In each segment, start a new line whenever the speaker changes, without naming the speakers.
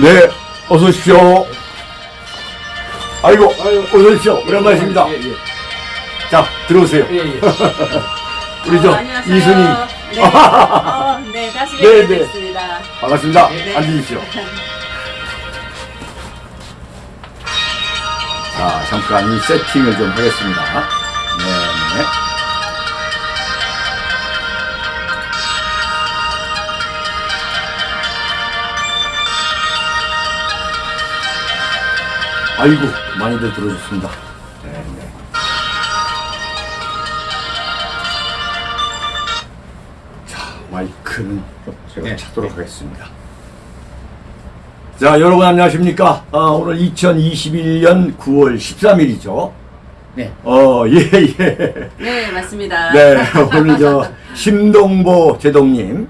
네, 어서 오십시오. 아이고, 어서 오십시오. 오랜만이십니다.
예, 예.
자, 들어오세요.
예, 예.
우리 저
어, 안녕하세요.
이순희
네, 어, 네 다시
네,
뵙게
네.
됐습니다.
반갑습니다.
네.
앉으십시오. 자, 잠깐 이 세팅을 좀 하겠습니다. 아이고, 많이들 들어주셨습니다. 네, 네. 자, 마이크는 제가
네.
찾도록 하겠습니다. 자, 여러분 안녕하십니까? 아, 오늘 2021년 9월 13일이죠.
네.
어, 예, 예.
네 맞습니다.
네, 오늘 저 심동보 제동님,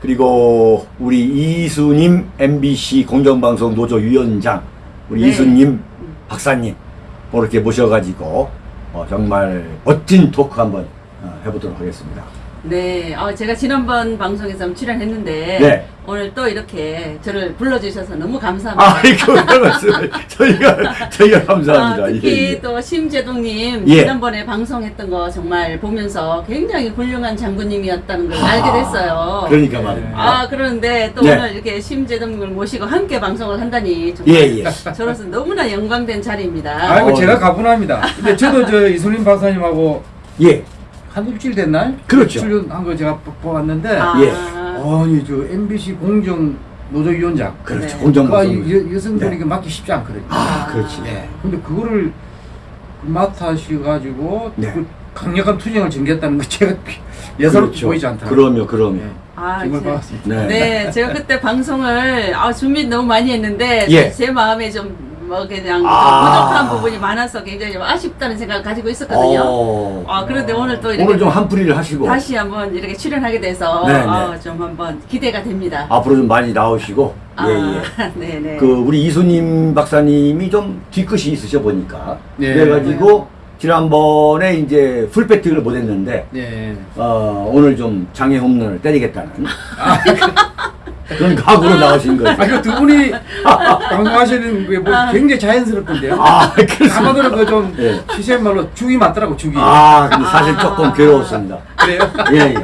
그리고 우리 이수님 MBC 공정방송 노조 위원장, 우리
네.
이수님 박사님, 뭐 이렇게 모셔가지고, 어, 정말 멋진 토크 한번 어, 해보도록 하겠습니다.
네, 어, 제가 지난번 방송에서 출연했는데
네.
오늘 또 이렇게 저를 불러주셔서 너무 감사합니다.
아이고, 별 말씀을. 저희가, 저희가 감사합니다.
아, 특히
예, 예.
또 심재동님
예.
지난번에 방송했던 거 정말 보면서 굉장히 훌륭한 장군님이었다는 걸 알게 됐어요.
그러니까 말입니다.
아 그런데 또
네.
오늘 이렇게 심재동님을 모시고 함께 방송을 한다니
예,
정말
예.
저로서 너무나 영광된 자리입니다.
아이고
어,
제가
네.
가분합니다. 근데 저도 저 이소림 박사님하고
예.
한 일주일 됐나요?
그렇죠.
출연한 거 제가 보- 보았는데
아,
예.
아니 저 MBC 공정 노조위원장
그렇죠.
네.
그
공정방송.
여성들이
네.
맡기 쉽지 않거든요.
아, 그렇지.
네. 근데 그거를 맡아셔가지고
네.
그 강력한 투쟁을 전개했다는 거 제가 예사롭게 보이지 않더라고요.
그럼요, 그럼요.
네.
아,
정말
제-
반갑습니다.
네.
네, 제가 그때 방송을 아, 준비 너무 많이 했는데
예.
제 마음에 좀 뭐 그냥 좀
아.
부족한 부분이 많아서 굉장히 좀 아쉽다는 생각을 가지고 있었거든요.
어,
아 그런데 오늘 또 이렇게
오늘 좀 한풀이를 하시고
다시 한번 이렇게 출연하게 돼서
네, 네.
아, 좀 한번 기대가 됩니다.
앞으로 좀 많이 나오시고
아,
예, 예.
네네.
그 우리 이수님 박사님이 좀 뒤끝이 있으셔 보니까
네.
그래가지고 지난번에 이제 풀배팅을 못했는데
네.
어, 오늘 좀 장애 홈런을 때리겠다는 그런 각오로 나오신 거죠.
아, 그두 분이 방송하시는 게 뭐 굉장히 자연스럽던데요.
아, 그렇습니다.
아마도 그좀
예.
시세 말로 죽이 맞더라고 죽이.
아, 근데 사실
아.
조금 괴로웠습니다.
그래요?
예, 예.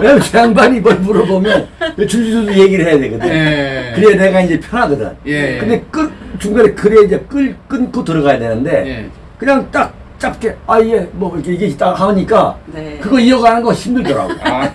왜냐면 저 양반이 뭘 물어보면 줄줄줄 얘기를 해야 되거든.
예.
그래야 내가 이제 편하거든.
예.
근데 끌, 중간에 그래 이제 끌, 끊고 들어가야 되는데,
예.
그냥 딱 짧게, 아, 예, 뭐, 이렇게 이게 딱 하니까,
네.
그거 이어가는 거 힘들더라고.
아,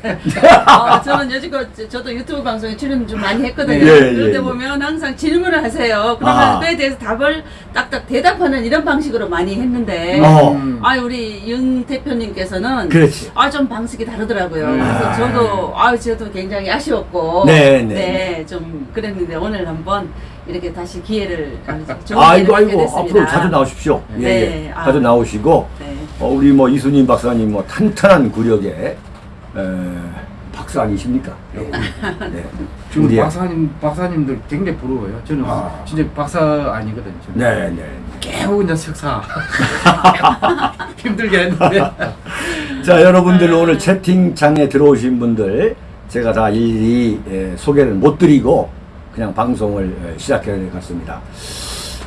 아, 저는 여지껏 저- 저도 유튜브 방송에 출연 좀 많이 했거든요.
예, 예,
그럴 때
예.
보면 항상 질문을 하세요. 그러면
아.
그에 대해서 답을 딱딱 대답하는 이런 방식으로 많이 했는데,
어.
음.
아 우리 윤 대표님께서는. 아 좀 방식이 다르더라고요.
음.
그래서
아.
저도 아 저도 굉장히 아쉬웠고
네, 네.
좀 그랬는데 오늘 한번 이렇게 다시 기회를 좋은
아이고, 아이고,
됐습니다.
앞으로 자주 나오십시오. 예,
네,
예.
아.
자주 나오시고,
네.
어, 우리 뭐 이순님 박사님 뭐 탄탄한 구력의 에, 박사 아니십니까? 네.
지금
우리
박사님 박사님들 굉장히 부러워요. 저는
아.
진짜 박사 아니거든요. 저는.
네, 네.
겨우 이제 석사 힘들게 했는데
자, 여러분들 오늘 채팅창에 들어오신 분들 제가 다 일일이 예, 소개를 못 드리고 그냥 방송을 예, 시작해야 될것 같습니다.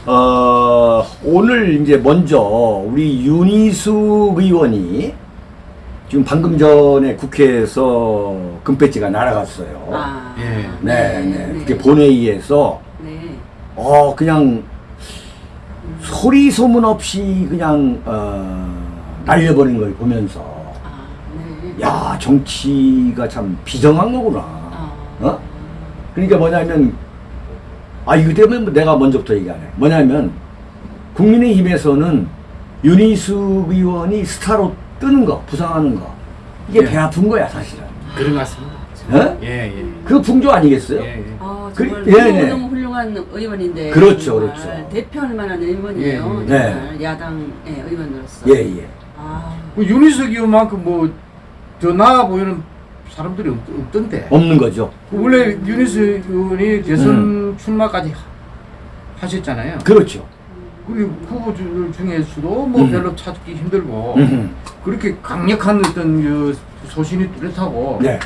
어, 오늘 이제 먼저 우리 윤희숙 의원이 지금 방금 전에 국회에서 금배지가 날아갔어요.
아,
예.
네, 네. 국회 본회의에서
네.
어 그냥 소리 소문 없이 그냥 어, 날려버린 걸 보면서
아, 네.
야 정치가 참 비정한 거구나.
아.
어? 그러니까 뭐냐면 아 이거 때문에 뭐 내가 먼저부터 얘기하네. 뭐냐면 국민의힘에서는 윤희숙 의원이 스타로 뜨는 거, 부상하는 거 이게
예.
배 아픈 거야 사실은.
그런 것 같습니다.
어?
예, 예.
그 풍조 아니겠어요?
예, 예.
아,
그-
정말
예, 네.
너무 훌륭한 의원인데.
그렇죠,
정말
그렇죠.
대표할 만한 의원이에요.
예,
예.
정말 야당의 의원으로서.
예, 예.
아,
그 윤희석 의원만큼 뭐 더 나아 보이는 사람들이 없, 없던데.
없는 거죠.
그 원래 윤희석 의원이 대선 출마까지 하- 하셨잖아요.
그렇죠.
그 후보들 중에서도 뭐
음.
별로 찾기 힘들고
음.
그렇게 강력한 어떤 그 소신이 뚜렷하고
네,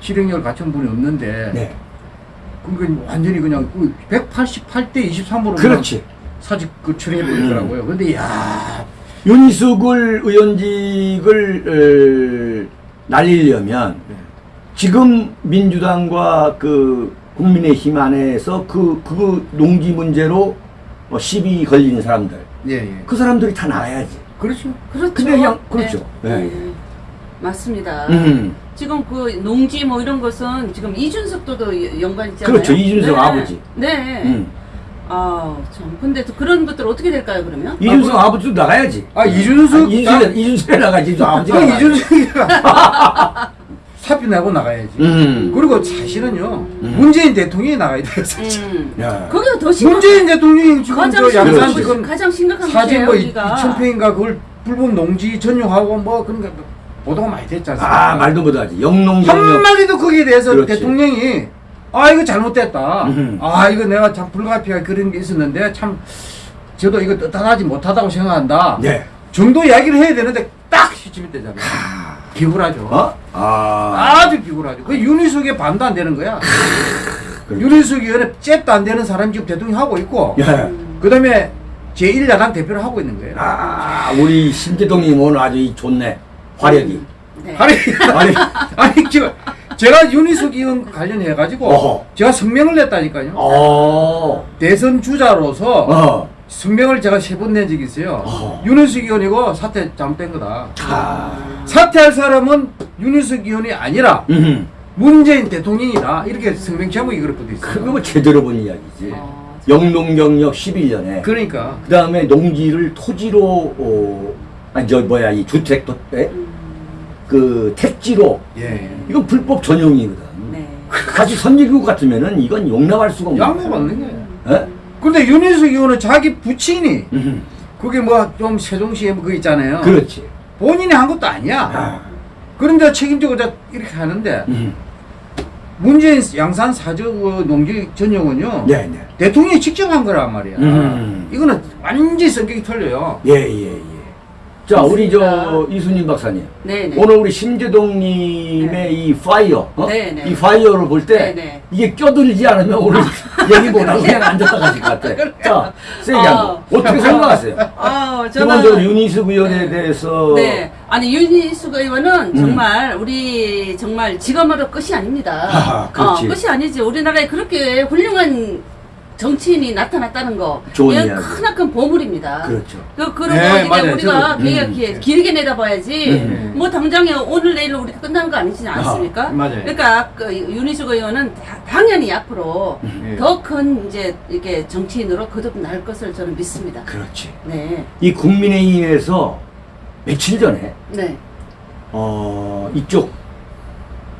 실행력을 갖춘 분이 없는데
네.
그러니까 완전히 그냥 188대 23으로
그렇지.
사직 그 처리해 버리더라고요. 근데 야
윤희숙을 의원직을 어, 날리려면 지금 민주당과 그 국민의힘 안에서 그, 그 농지 문제로 뭐 시비 걸리는 사람들
예, 예.
그 사람들이 다 나가야지.
그렇죠.
그렇죠.
근데 그냥 그렇죠.
네.
네.
네. 맞습니다.
음.
지금 그 농지 뭐 이런 것은 지금 이준석도도 연관 있잖아요.
그렇죠. 이준석 아버지.
네.
음.
아, 참. 근데 또 그런 것들 어떻게 될까요, 그러면?
이준석 아, 버지도 나가야지.
아 이준석
아, 이준석 이준석에 나가지. 이준석 아버지가.
아. 이준석이 내고 나가야지.
음.
그리고 사실은요
음.
문재인 대통령이 나가야 돼요. 사실.
음.
야.
거기가 더 심각.
문재인 대통령이 지금
가장
저 양산. 지금
가장 심각한
사진 뭐
우리가.
2천 평인가 그걸 불법 농지 전용하고 뭐 그런 거 보도가 많이 됐지 않습니까?
아 말도 못하지. 영농 영역.
한마디도 거기에 대해서
그렇지.
대통령이 아 이거 잘못됐다.
음.
아 이거 내가 참 불가피하게 그런 게 있었는데 참 저도 이거 뜻하지 못하다고 생각한다.
네.
정도 이야기를 해야 되는데 딱 시침이 되잖아요. 비굴하죠.
어? 아.
아주 비굴하죠. 그 윤희숙에 반도 안 되는 거야.
그렇죠.
윤희숙 의원에 잽도 안 되는 사람이 지금 대통령 하고 있고
예.
그 다음에 제1야당 대표를 하고 있는 거예요.
아, 우리 심재동님 오늘 아주 이 좋네. 화력이.
네.
아니,
아니,
아니, 저, 제가 윤희숙 의원 관련해가지고
어허.
제가 성명을 냈다니까요.
어.
대선 주자로서
어.
성명을 제가 세 번 낸 적이 있어요.
어허.
윤희숙 의원이고 사퇴 잘못된 거다.
아.
사퇴할 사람은 윤희숙 의원이 아니라
음.
문재인 대통령이다. 이렇게 성명 제목이 그렇거든요. 있어요.
그거 뭐 제대로 본 이야기지.
어,
영농경력 11년에. 그
그러니까.
다음에 농지를 토지로, 어, 아니, 저, 뭐야, 이 주택, 도, 에?
음,
그, 택지로.
예.
이건 불법 전용이거든.
네.
사실 선진국 같으면은 이건 용납할 수가 없는
양보 받는 거예요.
예?
근데 윤희숙 의원은 자기 부친이
음.
그게 뭐 좀 세종시에 뭐 그거 있잖아요.
그렇지.
본인이 한 것도 아니야.
아.
그런데 책임지고 자 이렇게 하는데
음.
문재인 양산 사적 어, 농지 전용은요.
네, 네.
대통령이 직접 한 거란 말이야.
음.
이거는 완전히 성격이 틀려요.
예, 예, 예. 자, 우리 저 이순님 박사님.
네, 네.
오늘 우리 심재동님의
네.
이 fire, 어?
네, 네.
이 fire를 볼 때. 이게 껴들지 않으면 오늘 얘기 못하고 그냥 앉았다 가실 것 같아. 자, 세게
어.
어떻게 생각하세요?
아,
기본적으로
저는
윤희숙 의원에
네.
대해서
네. 아니 윤희숙 의원은
음.
정말 우리 정말 직업으로 끝이 아닙니다.
하하, 그렇지.
어, 끝이 아니지. 우리나라에 그렇게 훌륭한 정치인이 나타났다는 거.
좋은
이건
이야기.
크나큰 보물입니다.
그렇죠.
그, 그리고
네,
이제
맞아요.
우리가
저도,
길게,
음.
길- 길게 내다봐야지.
음.
뭐 당장에 오늘 내일로 우리가 끝나는 거 아니지 않습니까?
아, 맞아요.
그러니까 그 윤희숙 의원은 다- 당연히 앞으로
예.
더큰 이제 이렇게 정치인으로 거듭날 것을 저는 믿습니다.
그렇지.
네,
이 국민의힘에서 며칠 전에
네,
어, 이쪽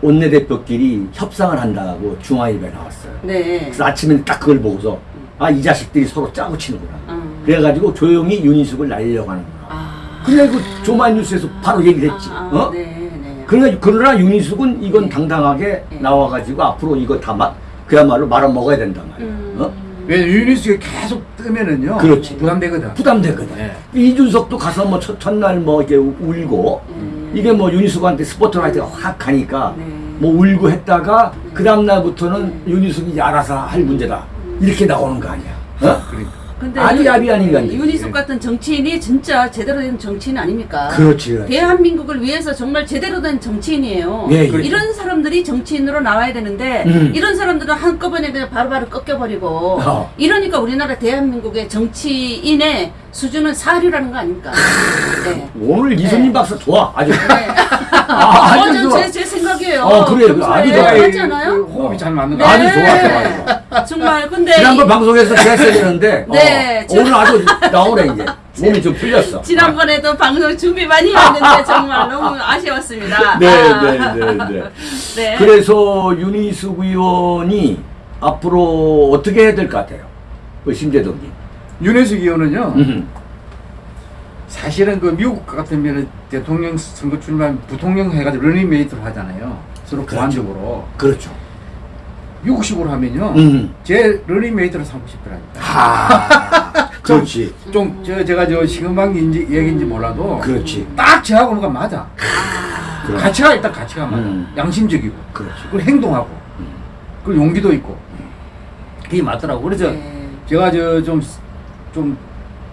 원내대표끼리 협상을 한다고 중화일보에 나왔어요.
네.
그래서 아침에 딱 그걸 보고서 아 이 자식들이 서로 짜고 치는구나.
음.
그래가지고 조용히 윤희숙을 날리려고 하는구나.
아.
그래 그 조만 뉴스에서 바로 얘기를 했지.
아,
어?
네, 네.
그러나 그러나 윤희숙은 이건
네.
당당하게
네.
나와가지고 앞으로 이거 다 마, 그야말로 말아 먹어야 된단 말이야.
음.
어?
왜 윤희숙이 계속 뜨면은요.
그렇지.
부담되거든.
부담되거든.
네.
이준석도 가서 뭐 첫, 첫날 뭐 이렇게 울고
음.
이게 뭐 윤희숙한테 스포트라이트가 확 가니까
네.
뭐 울고 했다가
네.
그 다음 날부터는
네.
윤희숙이 이제 알아서 할 문제다 이렇게 나오는 거 아니야? 어?
그러니까.
근데
아주
유-
야비한 인간이지.
윤희숙 같은 정치인이 진짜 제대로 된 정치인 아닙니까?
그렇지, 그렇지.
대한민국을 위해서 정말 제대로 된 정치인이에요.
예, 예.
이런 사람들이 정치인으로 나와야 되는데
음.
이런 사람들은 한꺼번에 그냥 바로바로 꺾여버리고
어.
이러니까 우리나라 대한민국의 정치인의 수준은 사류라는 거 아닙니까? 네.
오늘 이순님
네.
박사 좋아 아주
네.
아,
어. 제, 제 생각이에요.
어, 그래요. 아주 좋아요.
이-
맞지 않아요?
그 호흡이 잘 맞는
네.
거
아주 좋았어, 아주
정말 근데
지난번
이-
방송에서 제했어야 되는데
네,
어,
저-
오늘 아주 나오네 이제 몸이 좀 풀렸어
지난번에도 방송 준비 많이 했는데 정말 너무 아쉬웠습니다.
네,
아.
네, 네, 네.
네.
그래서 윤희숙 의원이 앞으로 어떻게 해야 될 것 같아요? 그 심재동님.
윤희숙 의원은요.
음.
사실은 그 미국 같으면 대통령 선거 출마하면 부통령 해가지고 러닝메이트로 하잖아요. 서로
그렇죠.
보완적으로.
그렇죠.
미국식으로 하면요.
음.
제 러닝메이트로 삼고 싶더라니까.
하. 그렇지.
좀, 저, 제가 저 시금방인지 얘기인지 몰라도.
그렇지.
딱 저하고는 가 맞아.
그럼.
가치가 일단 가치가 맞아.
음.
양심적이고.
그렇지.
그리고 행동하고.
음.
그리고 용기도 있고. 그게 맞더라고. 그래서
네.
제가 저 좀 좀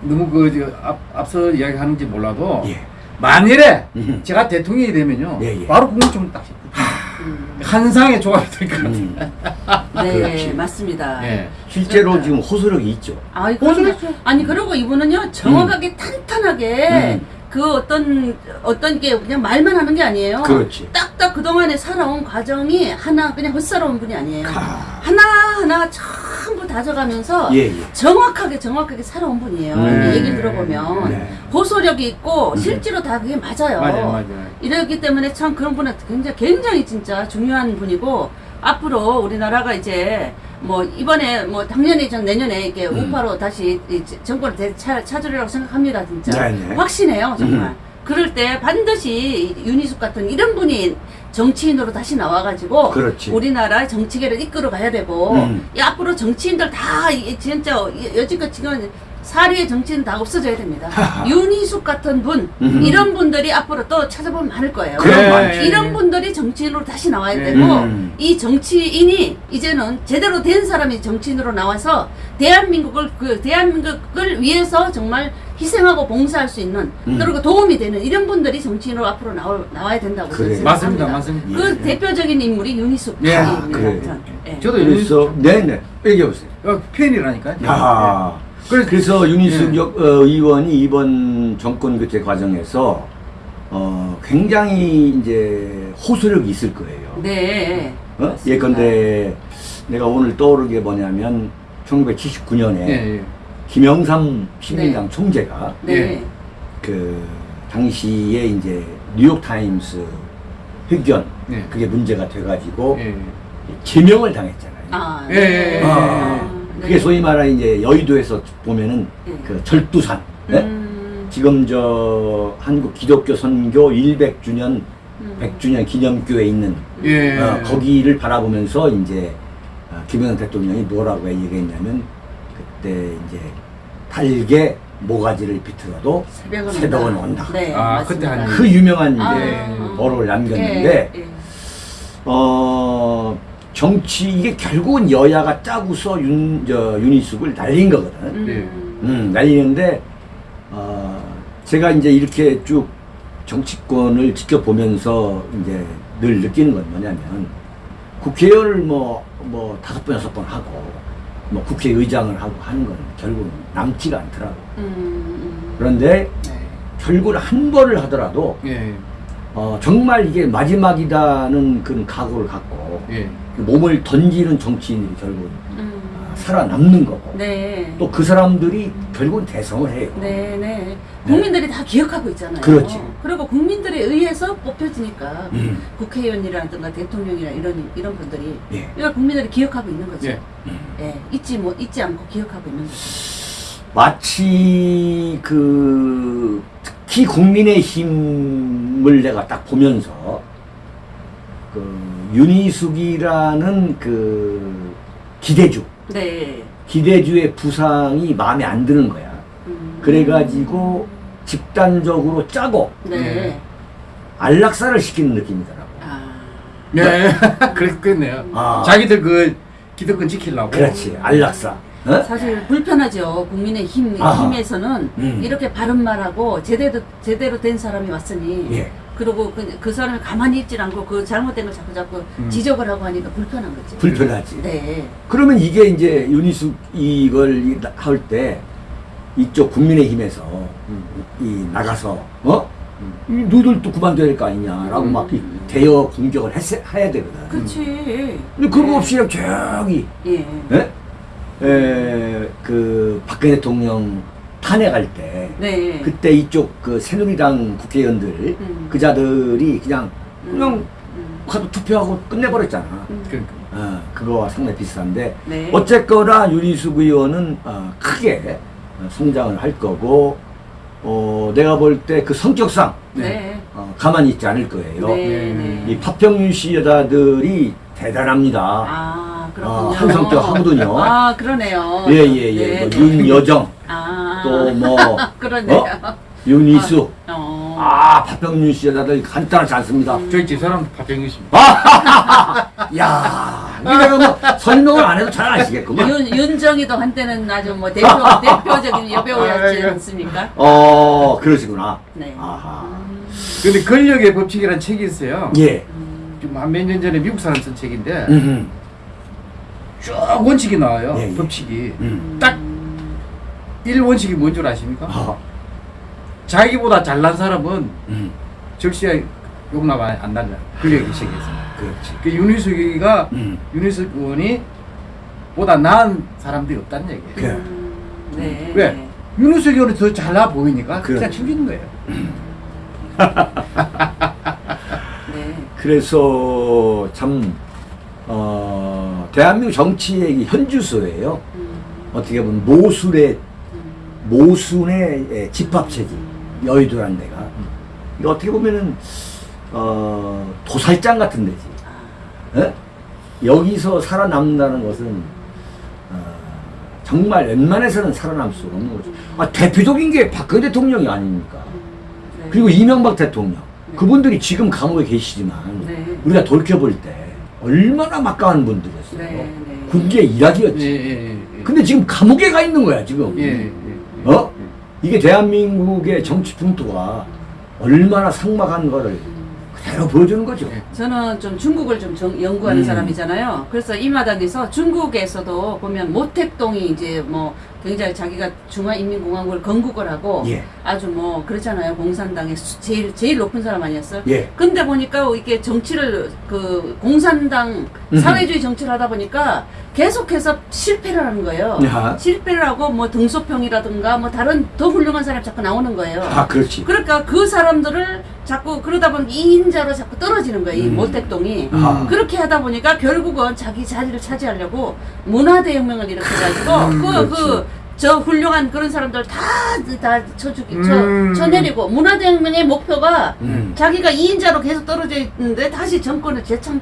너무 그저앞 앞서 이야기하는지 몰라도
예.
만일에
음.
제가 대통령이 되면요
예, 예.
바로 국무총리 딱
음.
한상의 조합이 될 것 같아요.
음.
네,
그렇지.
맞습니다.
예.
실제로
그러니까.
지금 호소력이 있죠.
아이,
호소력.
아니, 그리고 이분은요, 정확하게 탄탄하게
음.
그 어떤, 어떤 게 그냥 말만 하는 게 아니에요.
그렇지.
딱딱 그동안에 살아온 과정이 하나, 그냥 헛살아온 분이 아니에요.
아.
하나하나 전부 다져가면서
예, 예.
정확하게 정확하게 살아온 분이에요.
네.
얘기를 들어보면
네.
호소력이 있고
음.
실제로 다 그게 맞아요.
맞아요, 맞아요.
이렇기 때문에 참 그런 분은 굉장히 굉장히 진짜 중요한 분이고 앞으로 우리나라가 이제 뭐 이번에 뭐 당연히 전 내년에 이게
음.
우파로 다시 이 정권을 되- 차- 찾으리라고 생각합니다 진짜
네네.
확신해요 정말
음.
그럴 때 반드시 윤희숙 같은 이런 분이 정치인으로 다시 나와가지고
그렇지.
우리나라 정치계를 이끌어 가야 되고
음.
이 앞으로 정치인들 다 이- 진짜 여- 여지껏 지금 사리의 정치인 다 없어져야 됩니다. 윤희숙 같은 분
음.
이런 분들이 앞으로 또 찾아보면 많을 거예요.
예,
많지.
예,
이런
예.
분들이 정치인으로 다시 나와야
예.
되고
음.
이 정치인이 이제는 제대로 된 사람이 정치인으로 나와서 대한민국을 그 대한민국을 위해서 정말 희생하고 봉사할 수 있는
음.
그리고 도움이 되는 이런 분들이 정치인으로 앞으로 나와, 나와야 된다고. 저는
맞습니다. 맞습니다.
그
예.
대표적인 인물이 윤희숙
예.
아.
전. 예.
저도
그래서 네네 얘기해 보세요.
어, 팬이라니까요.
야.
그래서-
그래서 윤희숙
예.
역- 어, 의원이 이번 정권 교체 과정에서 어, 굉장히 이제 호소력이 있을 거예요.
네.
어?
맞습니다.
예컨대 내가 오늘 떠오르는 게 뭐냐면 1979년에
예, 예.
김영삼 시민당
네.
총재가
네.
예.
그 당시에 이제 뉴욕 타임스 회견
네.
그게 문제가 돼가지고
예.
제명을 당했잖아요.
아,
예.
아,
네.
그게 소위 말하는 이제 여의도에서 보면은
예.
그 절두산. 네?
음,
지금 저 한국 기독교 선교 100주년
음.
100주년 기념교에 있는
예.
어, 거기를 바라보면서 이제 어, 김영삼 대통령이 뭐라고 얘기했냐면 그때 이제 달게 모가지를 비틀어도
새벽은,
새벽은 온다.
네,
아,
맞습니다.
그때 한
그 유명한
아,
이제
아.
어를 남겼는데
예, 예.
어 정치 이게 결국은 여야가 짜고서 윤, 저, 윤희숙을 날린 거거든.
음.
음, 날리는데 어, 제가 이제 이렇게 쭉 정치권을 지켜보면서 이제 늘 느끼는 건 뭐냐면 국회의원을 뭐, 뭐 다섯 번, 여섯 번 하고 뭐 국회의장을 하고 하는 건 결국은 남지가 않더라고.
음, 음.
그런데
네.
결국은 한 번을 하더라도
예.
어, 정말 이게 마지막이다는 그런 각오를 갖고
예.
그 몸을 던지는 정치인들이 결국은
음.
살아남는 거고
네.
또 그 사람들이 결국은 대성을 해요.
네, 네. 국민들이 다 기억하고 있잖아요.
그렇지.
그리고 국민들에 의해서 뽑혀지니까
음.
국회의원이라든가 대통령이나 이런 이런 분들이
예.
이걸 국민들이 기억하고 있는 거죠.
예.
예, 잊지 못 잊지 않고 기억하고 있는 거죠.
마치 그 특히 국민의 힘을 내가 딱 보면서 그 윤희숙이라는 그 기대주
네.
기대주의 부상이 마음에 안 드는 거야.
음.
그래가지고 집단적으로 짜고
네.
예.
안락사를 시키는 느낌이더라고.
아.
예. 그랬겠네요.
아.
자기들 그 기득권 지키려고.
그렇지 안락사. 어?
사실 불편하죠. 국민의 힘
아하.
힘에서는
음.
이렇게 바른 말하고 제대로 제대로 된 사람이 왔으니
예.
그리고 그, 그 사람이 가만히 있질 않고 그 잘못된 걸 자꾸 자꾸
음.
지적을 하고 하니까 불편한 거지.
불편하지.
네.
그러면 이게 이제 윤희숙 이걸 할 때 이쪽 국민의힘에서
음.
이 나가서 어? 이 너희들도 그만둬야 될 거 아니냐라고
음.
막이 대여 공격을 했, 해야 되거든.
그렇지.
근데 그거
네.
없이 그냥 저기
예.
예? 에, 그 박근혜 대통령 탄핵할 때
네.
그때 이쪽 그 새누리당 국회의원들
음.
그자들이 그냥 그냥
음.
가서 투표하고 끝내버렸잖아.
음.
그러니까.
어, 그거와 상당히 비슷한데
네.
어쨌거나 윤희숙 의원은 어, 크게 어, 성장을 할 거고 어, 내가 볼 때 그 성격상
네.
어, 가만히 있지 않을 거예요.
네.
네.
네.
이 파평윤 씨 여자들이 대단합니다.
아, 그렇군요.
어, 항상 또 하거든요.
아, 그러네요.
예예예.
네,
뭐
네.
윤여정
아.
또뭐
그러네요.
윤희숙
어.
아 파평윤 씨 여자들 간단하지 않습니다.
음.
저희 집사람 박병규 씨입니다.
야 이게 내가 뭐 설명을 안 해도 잘 아시겠구만.
윤, 윤정이도 한때는 아주 뭐 대표, 대표적인 여배우였지. 않습니까?
어, 그러시구나.
네.
아하.
근데 권력의 법칙이라는 책이 있어요.
예.
좀한몇 년 전에 미국 사람 쓴 책인데
음,
쭉 원칙이 나와요.
예, 예.
법칙이.
음.
딱 1원칙이 뭔 줄 아십니까?
아,
자기보다 잘난 사람은
음.
절시에 용납 안, 안 날려. 권력의 세계에서.
그렇지.
그 윤희숙이가
음.
윤희숙 의원이 보다 나은 사람들이 없다는 얘기예요.
그래.
음, 네.
왜?
네.
윤희숙 의원이 더 잘나 보이니까
그래.
그냥 챙기는 거예요.
네.
그래서 참, 어, 대한민국 정치의 현주소예요.
음,
어떻게 보면 모순의,
음,
모순의 예, 집합체지. 여의도란 데가. 이거 어떻게 보면은, 어, 도살장 같은 데지. 예? 여기서 살아남는다는 것은, 어, 정말 웬만해서는 살아남을 수가 없는 거죠. 아, 대표적인 게 박근혜 대통령이 아닙니까?
네.
그리고 이명박 대통령. 그분들이 지금 감옥에 계시지만,
네.
우리가 돌이켜볼 때, 얼마나 막강한 분들이었어요.
네, 네.
군계 일학이었지.
예.
근데 지금 감옥에 가 있는 거야, 지금. 어? 이게 대한민국의 정치 풍토가 얼마나 삭막한 거를 그대로 보여주는 거죠.
예.
저는 좀 중국을 좀 정- 연구하는
음.
사람이잖아요. 그래서 이 마당에서 중국에서도 보면 모택동이 이제 뭐 굉장히 자기가 중화인민공화국을 건국을 하고
예.
아주 뭐 그렇잖아요. 공산당의 수- 제일 제일 높은 사람 아니었어요?
예.
근데 보니까 이게 정치를 그 공산당
음흠.
사회주의 정치를 하다 보니까 계속해서 실패를 하는 거예요.
야.
실패를 하고 뭐 등소평이라든가 뭐 다른 더 훌륭한 사람이 자꾸 나오는 거예요.
아, 그렇지.
그러니까 그 사람들을 자꾸 그러다 보니 2인자로 자꾸 떨어지는 거예요. 이
음.
모택동이.
아.
그렇게 하다 보니까 결국은 자기 자리를 차지하려고 문화대혁명을 일으켜가지고
음,
그,
그렇지.
그, 저 훌륭한 그런 사람들 다, 다 쳐주기, 쳐,
음.
쳐내리고 문화대혁명의 목표가
음.
자기가 2인자로 계속 떨어져 있는데 다시 정권을 재창,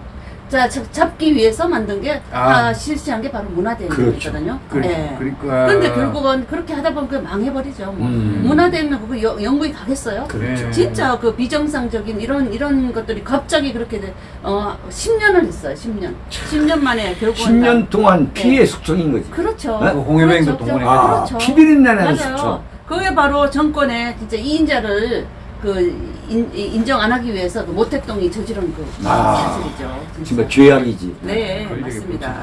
자, 잡- 잡기 위해서 만든 게,
아.
아, 실시한 게 바로 문화대혁명이거든요.
그렇죠.
예.
그러니까.
근데 결국은 그렇게 하다 보면 그게 망해버리죠. 뭐.
음.
문화대혁명 그거 여- 영국이 가겠어요?
그렇죠.
예.
진짜 그 비정상적인 이런 이런 것들이 갑자기 그렇게 돼, 어 10년을 했어요. 10년. 10년 만에 결국은
10년 동안
네.
피해 숙성인 거지.
그렇죠.
네?
그 홍해맹도
그렇죠.
동원해
아,
그렇죠.
피비린내 나는
맞아요.
숙성.
그게 바로 정권의 진짜 이인자를 그 인, 인정 안 하기 위해서 그 모택동이 저지른 그
아,
사실이죠.
정말 죄악이지.
네,
권력의
맞습니다.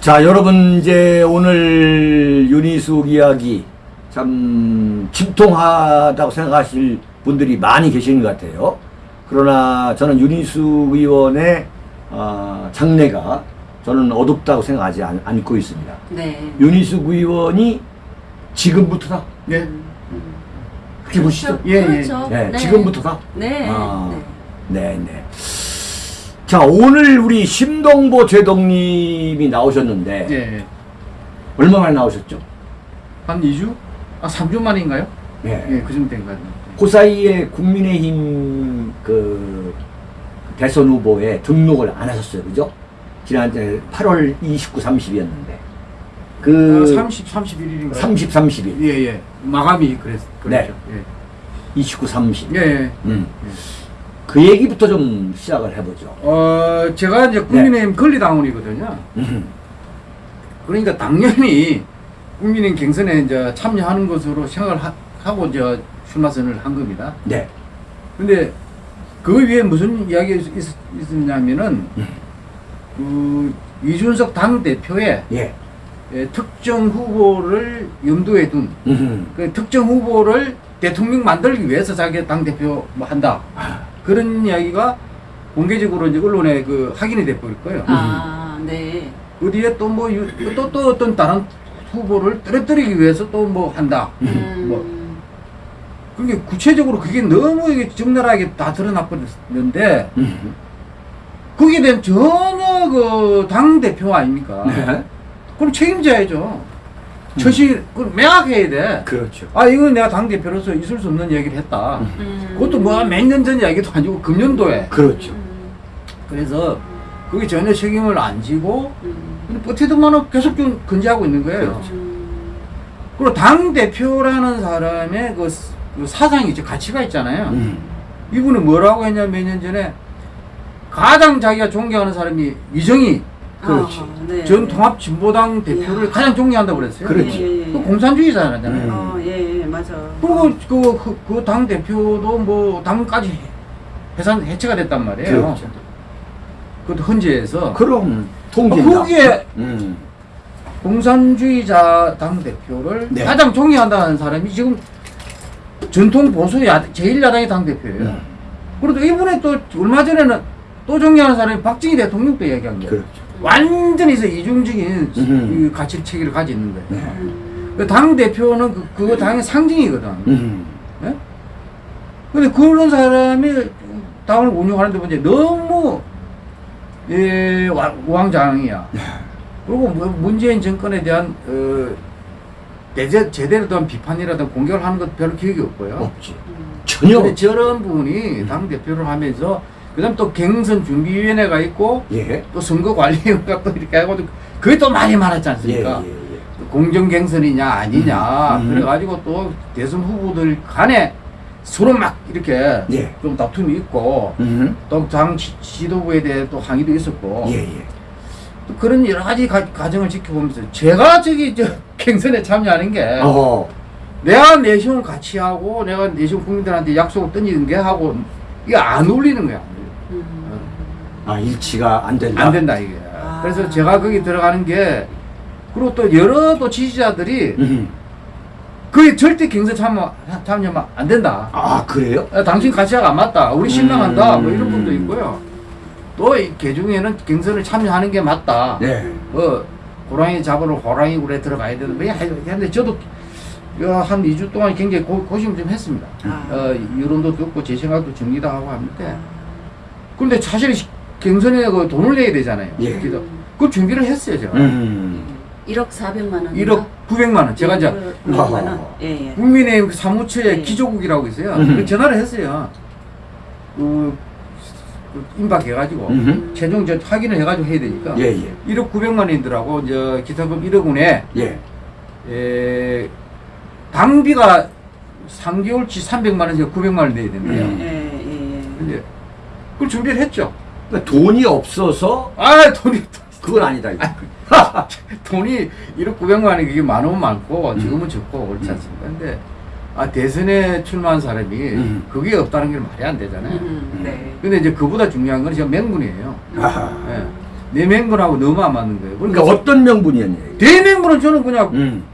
자, 여러분 이제 오늘 윤희숙 이야기 참 침통하다고 생각하실 분들이 많이 계시는 것 같아요. 그러나 저는 윤희숙 의원의 어, 장래가 저는 어둡다고 생각하지 않, 않고 있습니다.
네.
윤희숙 의원이 지금부터다.
예.
그렇게 보시죠.
예, 예.
그렇죠.
네, 지금부터다.
네.
아.
네.
네, 네. 자, 오늘 우리 심동보 제동님이 나오셨는데
예.
얼마 만에 나오셨죠?
한 2주? 아, 3주 만인가요?
네.
예, 그 정도 된것 같아요.
그 사이에 국민의힘 그 대선 후보에 등록을 안 하셨어요. 그죠? 지난 8월 29, 30이었는데. 그
아, 30, 31일인가요?
30, 30일.
예, 예. 마감이 그랬, 그랬죠.
29, 30.
예. 예, 예.
음. 그 얘기부터 좀 시작을 해보죠.
어, 제가 이제 국민의힘 권리당원이거든요.
음.
그러니까 당연히 국민의힘 경선에 이제 참여하는 것으로 생각을 하, 하고 이제 출마선을 한 겁니다.
네.
근데 그 위에 무슨 이야기가 있, 있었냐면은 그 이준석 당 대표의
예.
예, 특정 후보를 염두에 둔그
음.
특정 후보를 대통령 만들기 위해서 자기가 당 대표 뭐 한다 그런 이야기가 공개적으로 이제 언론에 그 확인이 돼버릴 거예요.
아, 네.
어디에 또 뭐 또 또 어떤 다른 후보를 떨어뜨리기 위해서 또 뭐 한다.
음.
뭐 그게 구체적으로 그게 너무 이게 적나라하게 다 드러나 버렸는데
음.
거기에 대한 전혀 그 당 대표 아닙니까?
네.
그럼 책임져야죠. 처시 그 명확해야 돼.
그렇죠.
아 이건 내가 당 대표로서 있을 수 없는 얘기를 했다.
음.
그것도 뭐 몇 년 전 이야기도 아니고 금년도에.
그렇죠.
음.
그래서 그게 전혀 책임을 안 지고
음.
버티더만은 계속 좀 근지하고 있는 거예요.
그렇죠.
음.
그리고 당 대표라는 사람의 그, 스- 그 사상이 있죠. 가치가 있잖아요.
음.
이분은 뭐라고 했냐 몇 년 전에 가장 자기가 존경하는 사람이 이정희
그렇지.
아, 네.
전 통합 진보당 대표를
이야.
가장 존경한다고 그랬어요.
그렇지.
예, 예,
그
예.
공산주의자잖아요.
음.
어, 예, 예, 맞아.
그리고 그, 그, 당 대표도 뭐, 당까지 해산, 해체가 됐단 말이에요.
그렇죠.
그것도 헌재에서.
그럼
어,
통진다.
거기에
음.
공산주의자 당 대표를
네.
가장 존경한다는 사람이 지금 전통 보수 야, 제1야당의 당 대표예요.
음.
그래도 이번에 또 얼마 전에는 또 존경하는 사람이 박정희 대통령도 얘기한 거예요.
그렇죠.
완전히 서 이중적인
음.
이 가치 체계를 가지고 있는 거예요.
네.
음.
그당 대표는 그, 그거 당의 상징이거든.
음.
예? 근데 그런 사람이 당을 운영하는데 문제 너무 예, 와- 우왕좌왕이야. 그리고 뭐 문재인 정권에 대한 어, 대제, 제대로 된 비판이라든 공격을 하는 것 별로 기억이 없고요.
없지. 전혀.
저런 분이 당 대표를 하면서 그다음 또 경선 준비위원회가 있고
예.
또 선거관리위원회가 또 이렇게 해가지고 그게 또 말이 많았지
예,
않습니까?
예, 예.
공정 경선이냐 아니냐
음, 음.
그래가지고 또 대선 후보들 간에 서로 막 이렇게
예.
좀 다툼이 있고
음.
또당 지도부에 대해 또 항의도 있었고
예, 예.
또 그런 여러 가지 가, 과정을 지켜보면서 제가 저기 저 경선에 참여하는 게
어.
내가 내시경 같이 하고 내가 내시경 국민들한테 약속을 던지는 게 하고 이게 안 어울리는 거야
음.
아, 일치가 안 된다.
안 된다 이게
아.
그래서 제가 거기 들어가는 게 그리고 또 여러 또 지지자들이
음.
그게 절대 경선 참여 참여하면 안 된다.
아, 그래요?
아, 당신 가치가 안 맞다. 우리 실망한다.
음.
뭐 이런 분도 있고요. 또이 개중에는 경선을 참여하는 게 맞다.
네.
뭐 호랑이 잡으러 호랑이 굴에 들어가야 되는 뭐 했는데 저도 어, 한 2주 동안 굉장히 고, 고심 좀 했습니다.
아.
어, 여론도 듣고 제 생각도 정리도 하고 합니다. 그런데 사실 경선에 그 돈을 내야 되잖아요.
예.
그래서 그 준비를 했어요 제가.
음.
1억 400만 원.
1억 900만 원. 제가 이제
900만 원.
아.
예, 예.
국민의힘 그 사무처에
네.
기조국이라고 있어요.
음.
그 전화를 했어요. 그, 그 임박해가지고
음.
최종 저 확인을 해가지고 해야 되니까
예, 예.
1억 900만 원이더라고. 이제 기타금 1억 원에
예.
에, 당비가 3개월치 300만 원에서 900만 원 내야 된대요.
음.
예, 예, 예.
근데 그걸 준비를 했죠.
그러니까 돈이 없어서
아 돈이
그건 아니다. 이거.
돈이 1억 900만 원이 그게 많으면 많고 지금은 적고 그렇지 않습니까? 근데 아 대선에 출마한 사람이
음.
그게 없다는 게 말이 안 되잖아요.
음, 네.
근데 이제 그보다 중요한 건 제가 맹분이에요.
아하.
예. 내 맹분하고 너무 안 맞는 거예요.
그러니까 어떤 명분이었냐. 이게.
대맹분은 저는 그냥
음.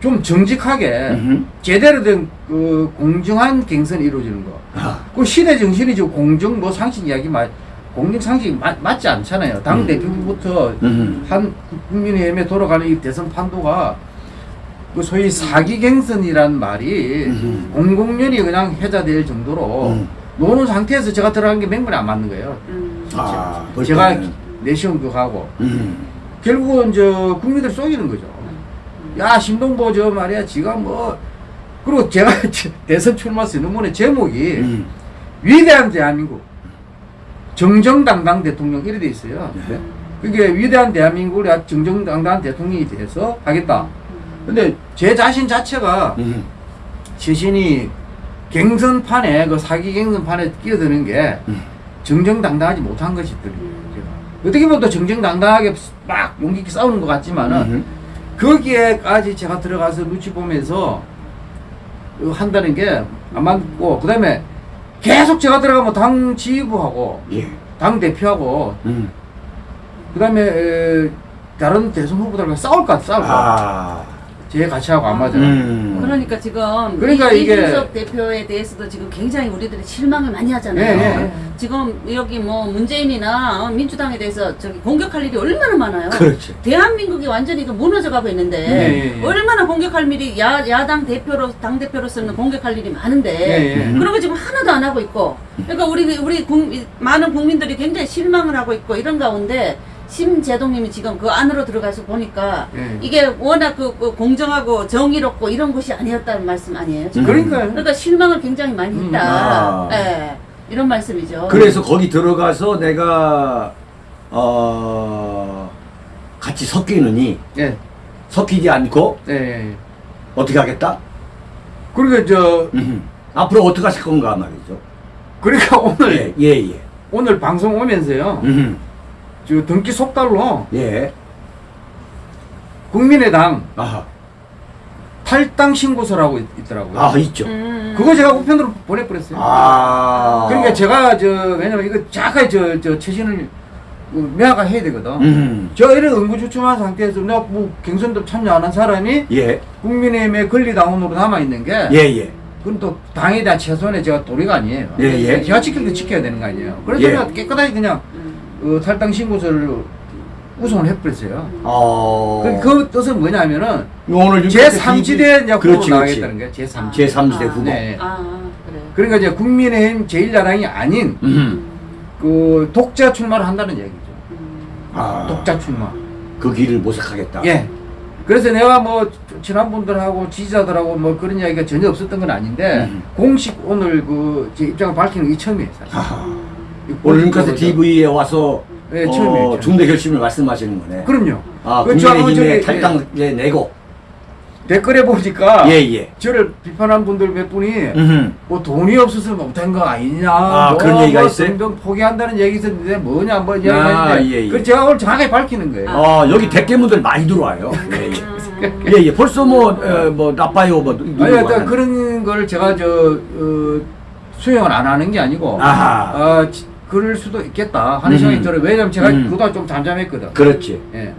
좀 정직하게
음.
제대로 된 그 공정한 경선이 이루어지는 거.
아.
그 시대 정신이 저 공정 뭐 상식 이야기 맞 공정 상식이 맞, 맞지 않잖아요. 당
음.
대표부터
음.
한 국민의힘에 돌아가는 이 대선 판도가 그 소위 사기 갱선이란 말이
음.
공공연히 그냥 해자될 정도로
음.
노는 상태에서 제가 들어간 게 맹분이 안 맞는 거예요.
음.
아, 볼
제가. 내시험도 하고
음.
결국은 저 국민들 속이는 거죠. 야 신동보 저 말이야 지가 뭐 그리고 제가 대선 출마 선언문의 제목이
음.
위대한 대한민국 정정당당 대통령 이래 돼 있어요.
네.
그게 위대한 대한민국을 정정당당한 대통령이 돼서 하겠다. 근데 제 자신 자체가
음.
자신이 갱선판에 그 사기 갱선판에 끼어드는 게
음.
정정당당하지 못한 것이 있더라고요. 어떻게 보면 또 정정당당하게 막 용기 있게 싸우는 것 같지만은
음.
거기에까지 제가 들어가서 눈치 보면서 한다는 게 안 맞고 그 다음에 계속 제가 들어가면 당 지휘부하고
예.
당 대표하고
음.
그 다음에 에, 다른 대선 후보들과 싸울 것 같아 싸울 것 같아
아.
제 가치하고 안 맞아요
음.
그러니까 지금
그러니까
이,
이게-
이준석 대표에 대해서도 지금 굉장히 우리들이 실망을 많이 하잖아요.
예, 예, 예.
지금 여기 뭐 문재인이나 어, 민주당에 대해서 저기 공격할 일이 얼마나 많아요.
그렇지.
대한민국이 완전히 그 무너져가고 있는데
예, 예, 예.
얼마나 공격할 일이 야, 야당 대표로 당 대표로서는 공격할 일이 많은데
예, 예.
그런 거 지금 하나도 안 하고 있고 그러니까 우리 우리 국민, 많은 국민들이 굉장히 실망을 하고 있고 이런 가운데 심재동님이 지금 그 안으로 들어가서 보니까
예.
이게 워낙 그, 그 공정하고 정의롭고 이런 곳이 아니었다는 말씀 아니에요? 지금?
그러니까요
그러니까 실망을 굉장히 많이
음.
했다.
아.
예, 이런 말씀이죠.
그래서 거기 들어가서 내가 어 같이 섞이느니
예,
섞이지 않고
예, 예.
어떻게 하겠다?
그러니까 저
음. 앞으로 어떻게 하실 건가 말이죠.
그러니까 오늘
예, 예, 예.
오늘 방송 오면서요
음.
저 등기 속달로
예.
국민의당
아하.
탈당 신고서라고 있, 있더라고요.
아, 있죠.
음.
그거 제가 우편으로 보내버렸어요.
아.
그러니까 제가 저 왜냐면 이거 자가 저저 최신을 그 명확하게 해야 되거든.
음.
저 이런 응구주춤한 상태에서 내가 뭐 경선도 참여 안 한 사람이
예.
국민의힘의 권리당원으로 남아 있는 게
예, 예.
그건 또 당에 대한 최소한의 제가 도리가 아니에요.
예, 예.
제가 지킬 때 지켜야 되는 거 아니에요. 그래서
예.
제가 깨끗하게 그냥
음.
어, 탈당 신고서를 우송을 해버렸어요.
어.
그, 그 뜻은 뭐냐면은
오늘
제 3지대 이제 후보로
그렇지, 그렇지.
나가겠다는 거예요. 제 3지대.
제 3지대
아.
후보.
네.
아, 그래.
그러니까 이제 국민의힘 제1야당이 아닌
음.
그 독자 출마를 한다는 얘기죠.
음.
아.
독자 출마.
그 길을 모색하겠다.
예. 그래서 내가 뭐 친한 분들하고 지지자들하고 뭐 그런 이야기가 전혀 없었던 건 아닌데
음.
공식 오늘 그 제 입장을 밝히는 게 처음이에요 사실.
아하. 링카스 TV에 와서
네,
어. 중대 결심을 말씀하시는 거네.
그럼요.
아,
그 저-
국민의힘에 탈당 예, 내고.
댓글에 보니까
예, 예.
저를 비판한 분들 몇 분이
음.
뭐 돈이 없어서 못한 거 아니냐
아,
뭐,
그런 얘기가
뭐
있어요?
포기한다는 얘기 있었는데 뭐냐 뭐
아, 예, 예.
그 제가 오늘 정확하게 밝히는 거예요.
어, 여기 대깨문들 많이 들어와요. 예, 예. 예, 예. 벌써 뭐, 어, 뭐, 나빠요, 뭐,
아니, 일단 그런 걸 제가 저 어, 수용을 안 하는 게 아니고
아하.
어, 지- 그럴 수도 있겠다 하는
음.
생각이 들어요. 왜냐면 제가
음.
그동안 좀 잠잠했거든.
그렇지.
예.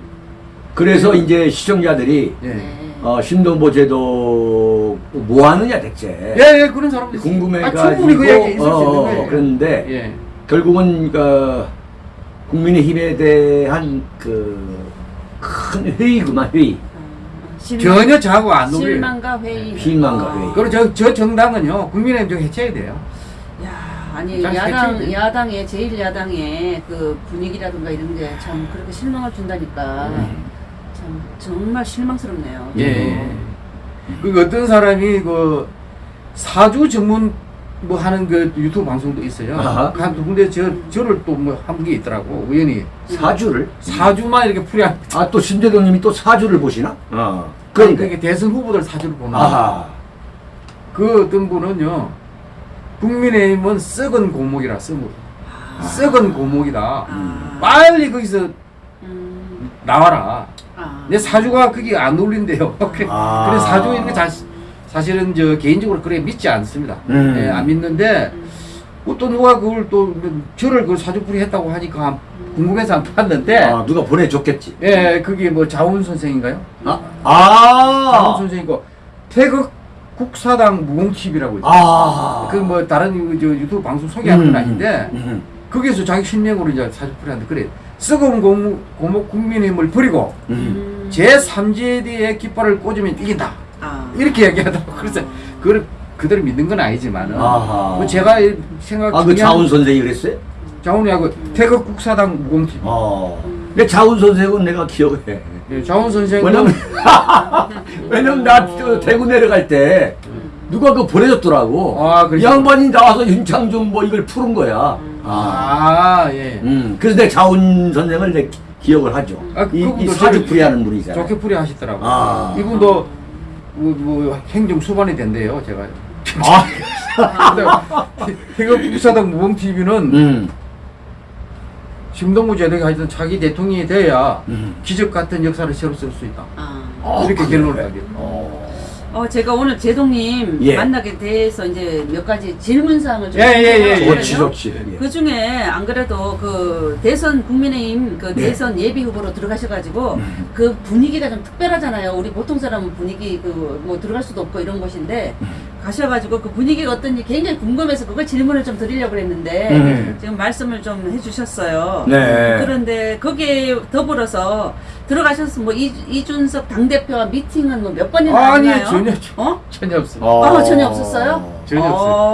그래서 이제 시청자들이,
예.
네.
어, 신동보 제도 뭐 하느냐, 대체.
예, 예, 그런 사람도 있어요.
궁금해가지고.
아, 충분히 그 얘기 있을 수 있는
어,
거예요.
그런데,
예.
결국은, 그, 국민의힘에 대한 그, 큰 회의구만, 회의.
아, 실망-
전혀 저하고 안 어울려요.
실망과 회의.
실망과
아.
회의.
그리고 저, 저 정당은요, 국민의힘 좀 해체해야 돼요.
야, 아니
잘
야당 야당의 제일 야당의 그 분위기라든가 이런 게 참 그렇게 실망을 준다니까
음.
참 정말 실망스럽네요.
예. 그 어떤 사람이 그 사주 전문 뭐 하는 그 유튜브 방송도 있어요.
아하.
한 군데 저 저를 또 뭐 한 게 있더라고 우연히
사주를?
사주만 이렇게 풀이한.
아, 또 신대동님이 또 사주를 보시나? 어.
그러니까
그런데.
이게 대선 후보들 사주를 보는.
아하.
그 어떤 분은요. 국민의힘은 썩은 고목이라 썩은 썩은 고목이다.
아.
빨리 거기서
음,
나와라.
아.
내 사주가 그게 안 어울린대요. 그래,
아.
그래 사주 있는 게 자, 사실은 저 개인적으로 그래 믿지 않습니다.
음.
예, 안 믿는데
음.
뭐또 누가 그걸 또 저를 그 사주풀이 했다고 하니까 궁금해서 안 봤는데
아, 누가 보내줬겠지.
예 그게 뭐 자훈 선생인가요?
아,
자훈
아,
선생이고 태극 국사당 무공TV라고 있어요.
아,
그뭐 다른 그저 유튜브 방송 소개하는 건
음,
아닌데
음.
거기서 자기 실명으로 이제 사주풀이 하는데 그래 썩은 고목, 고목 국민의힘을 버리고
음.
제 3지대의 깃발을 꽂으면 이긴다.
아.
이렇게 얘기하다고 그래서 그걸 그대로 믿는 건 아니지만은. 뭐 제가 생각
아, 그 자훈 선생이 그랬어요?
자훈이하고 태극 국사당 무공팀
어. 근데 자훈 선생은 내가 기억해.
예, 자훈 선생은
왜냐면, 왜냐면 나 저 대구 내려갈 때 누가 그 보내줬더라고.
아,
이
그러시구나.
양반이 나와서 윤창중 뭐 이걸 푸른 거야. 아.
아 예.
음. 그래서 내가 자훈 선생을 내 기억을 하죠.
아,
이, 이
그분도
사주풀이 하는 분이잖아.
좋게 풀이 하시더라고.
아.
이분도 뭐, 뭐 행정 수반이 된대요, 제가.
아.
근데 국사당 무공 TV는
음.
심동구 제도가 하여튼 차기 대통령이 돼야
음.
기적 같은 역사를 새로 쓸 수 있다.
아.
어,
이렇게. 결론을 하게.
어.
어, 제가 오늘 제동님
예.
만나게 돼서 이제 몇 가지 질문사항을 좀
예, 예, 예, 예.
좋지, 좋지. 예.
그 중에 안 그래도 그 대선 국민의힘 그
네.
대선 예 비 후보로 들어가셔가지고
음.
그 분위기가 좀 특별하잖아요. 우리 보통 사람은 분위기 그 뭐 들어갈 수도 없고 이런 곳인데
음.
가셔가지고 그 분위기가 어떤지 굉장히 궁금해서 그걸 질문을 좀 드리려고 그랬는데
음.
지금 말씀을 좀 해주셨어요.
네.
그런데 거기에 더불어서 들어가셔서 뭐 이, 이준석 당 대표와 미팅은 뭐 몇 번이나
아니
하나요?
전혀
어?
전혀 없어요.
아, 전혀 없었어요?
전혀
어,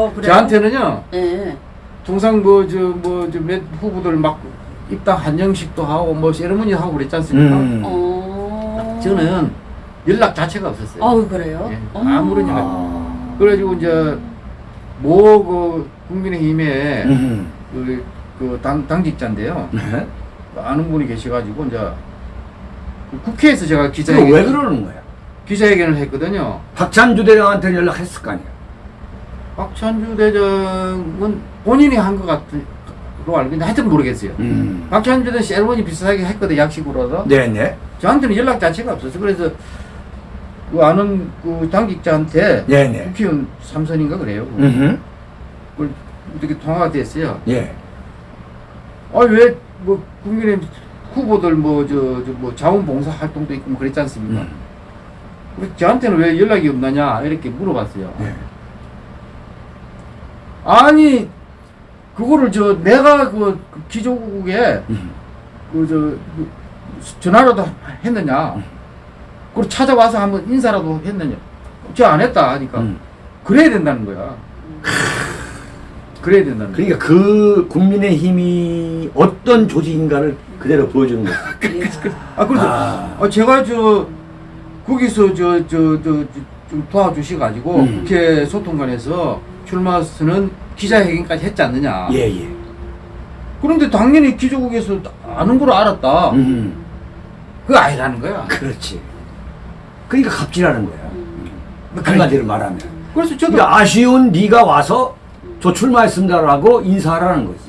없어요.
그래요?
저한테는요.
예.
통상 뭐 저 뭐 저 몇 후보들 막 입당 한정식도 하고 뭐 세레머니 하고 그랬지 않습니까?
음.
어.
저는 연락 자체가 없었어요.
어우 그래요?
예,
어머.
아무런 연락.
아.
그래가지고 이제 뭐그 국민의힘에
음.
그, 그 당, 당직자인데요.
네?
아는 분이 계셔가지고 이제 국회에서 제가 기자회견
왜 그러는 거야?
기자회견을 했거든요.
박찬주 대장한테 연락했을 거 아니야?
박찬주 대장은 본인이 한것 그거 알고 있는데 하여튼 모르겠어요.
음.
박찬준은 세레머니 비슷하게 했거든 약식으로도.
네네.
저한테는 연락 자체가 없었어. 그래서 그 아는 그 당직자한테
네네.
국회의원 삼선인가 그래요.
음.
그걸 이렇게 통화가 됐어요.
예.
아왜 뭐 국민의 후보들 뭐저저뭐 자원봉사 활동도 있고 뭐 그랬지 않습니까?
음.
그래서 저한테는 왜 연락이 없느냐 이렇게 물어봤어요.
네.
아니 그거를 저 내가 그, 그 기조국에
음.
그저 그 전화라도 했느냐? 그리고 찾아와서 한번 인사라도 했느냐? 저안 했다 하니까
음.
그래야 된다는 거야. 그래야 된다는 거야.
그러니까 그 국민의 힘이 어떤 조직인가를 그대로 보여주는 거죠.
아 그래서
아.
아, 제가 저 거기서 저 저 저 좀 도와주시 가지고
음.
국회 소통관에서 출마 선언 기자회견까지 했지 않느냐.
예, 예.
그런데 당연히 기조국에서 아는 걸 알았다.
음.
그거 아니라는 거야.
그렇지. 그러니까 갑질하는 거야.
뭐
한마디로 말하면.
그래서 저도
그러니까 아쉬운 네가 와서 저 출마했습니다라고 인사하라는 거지.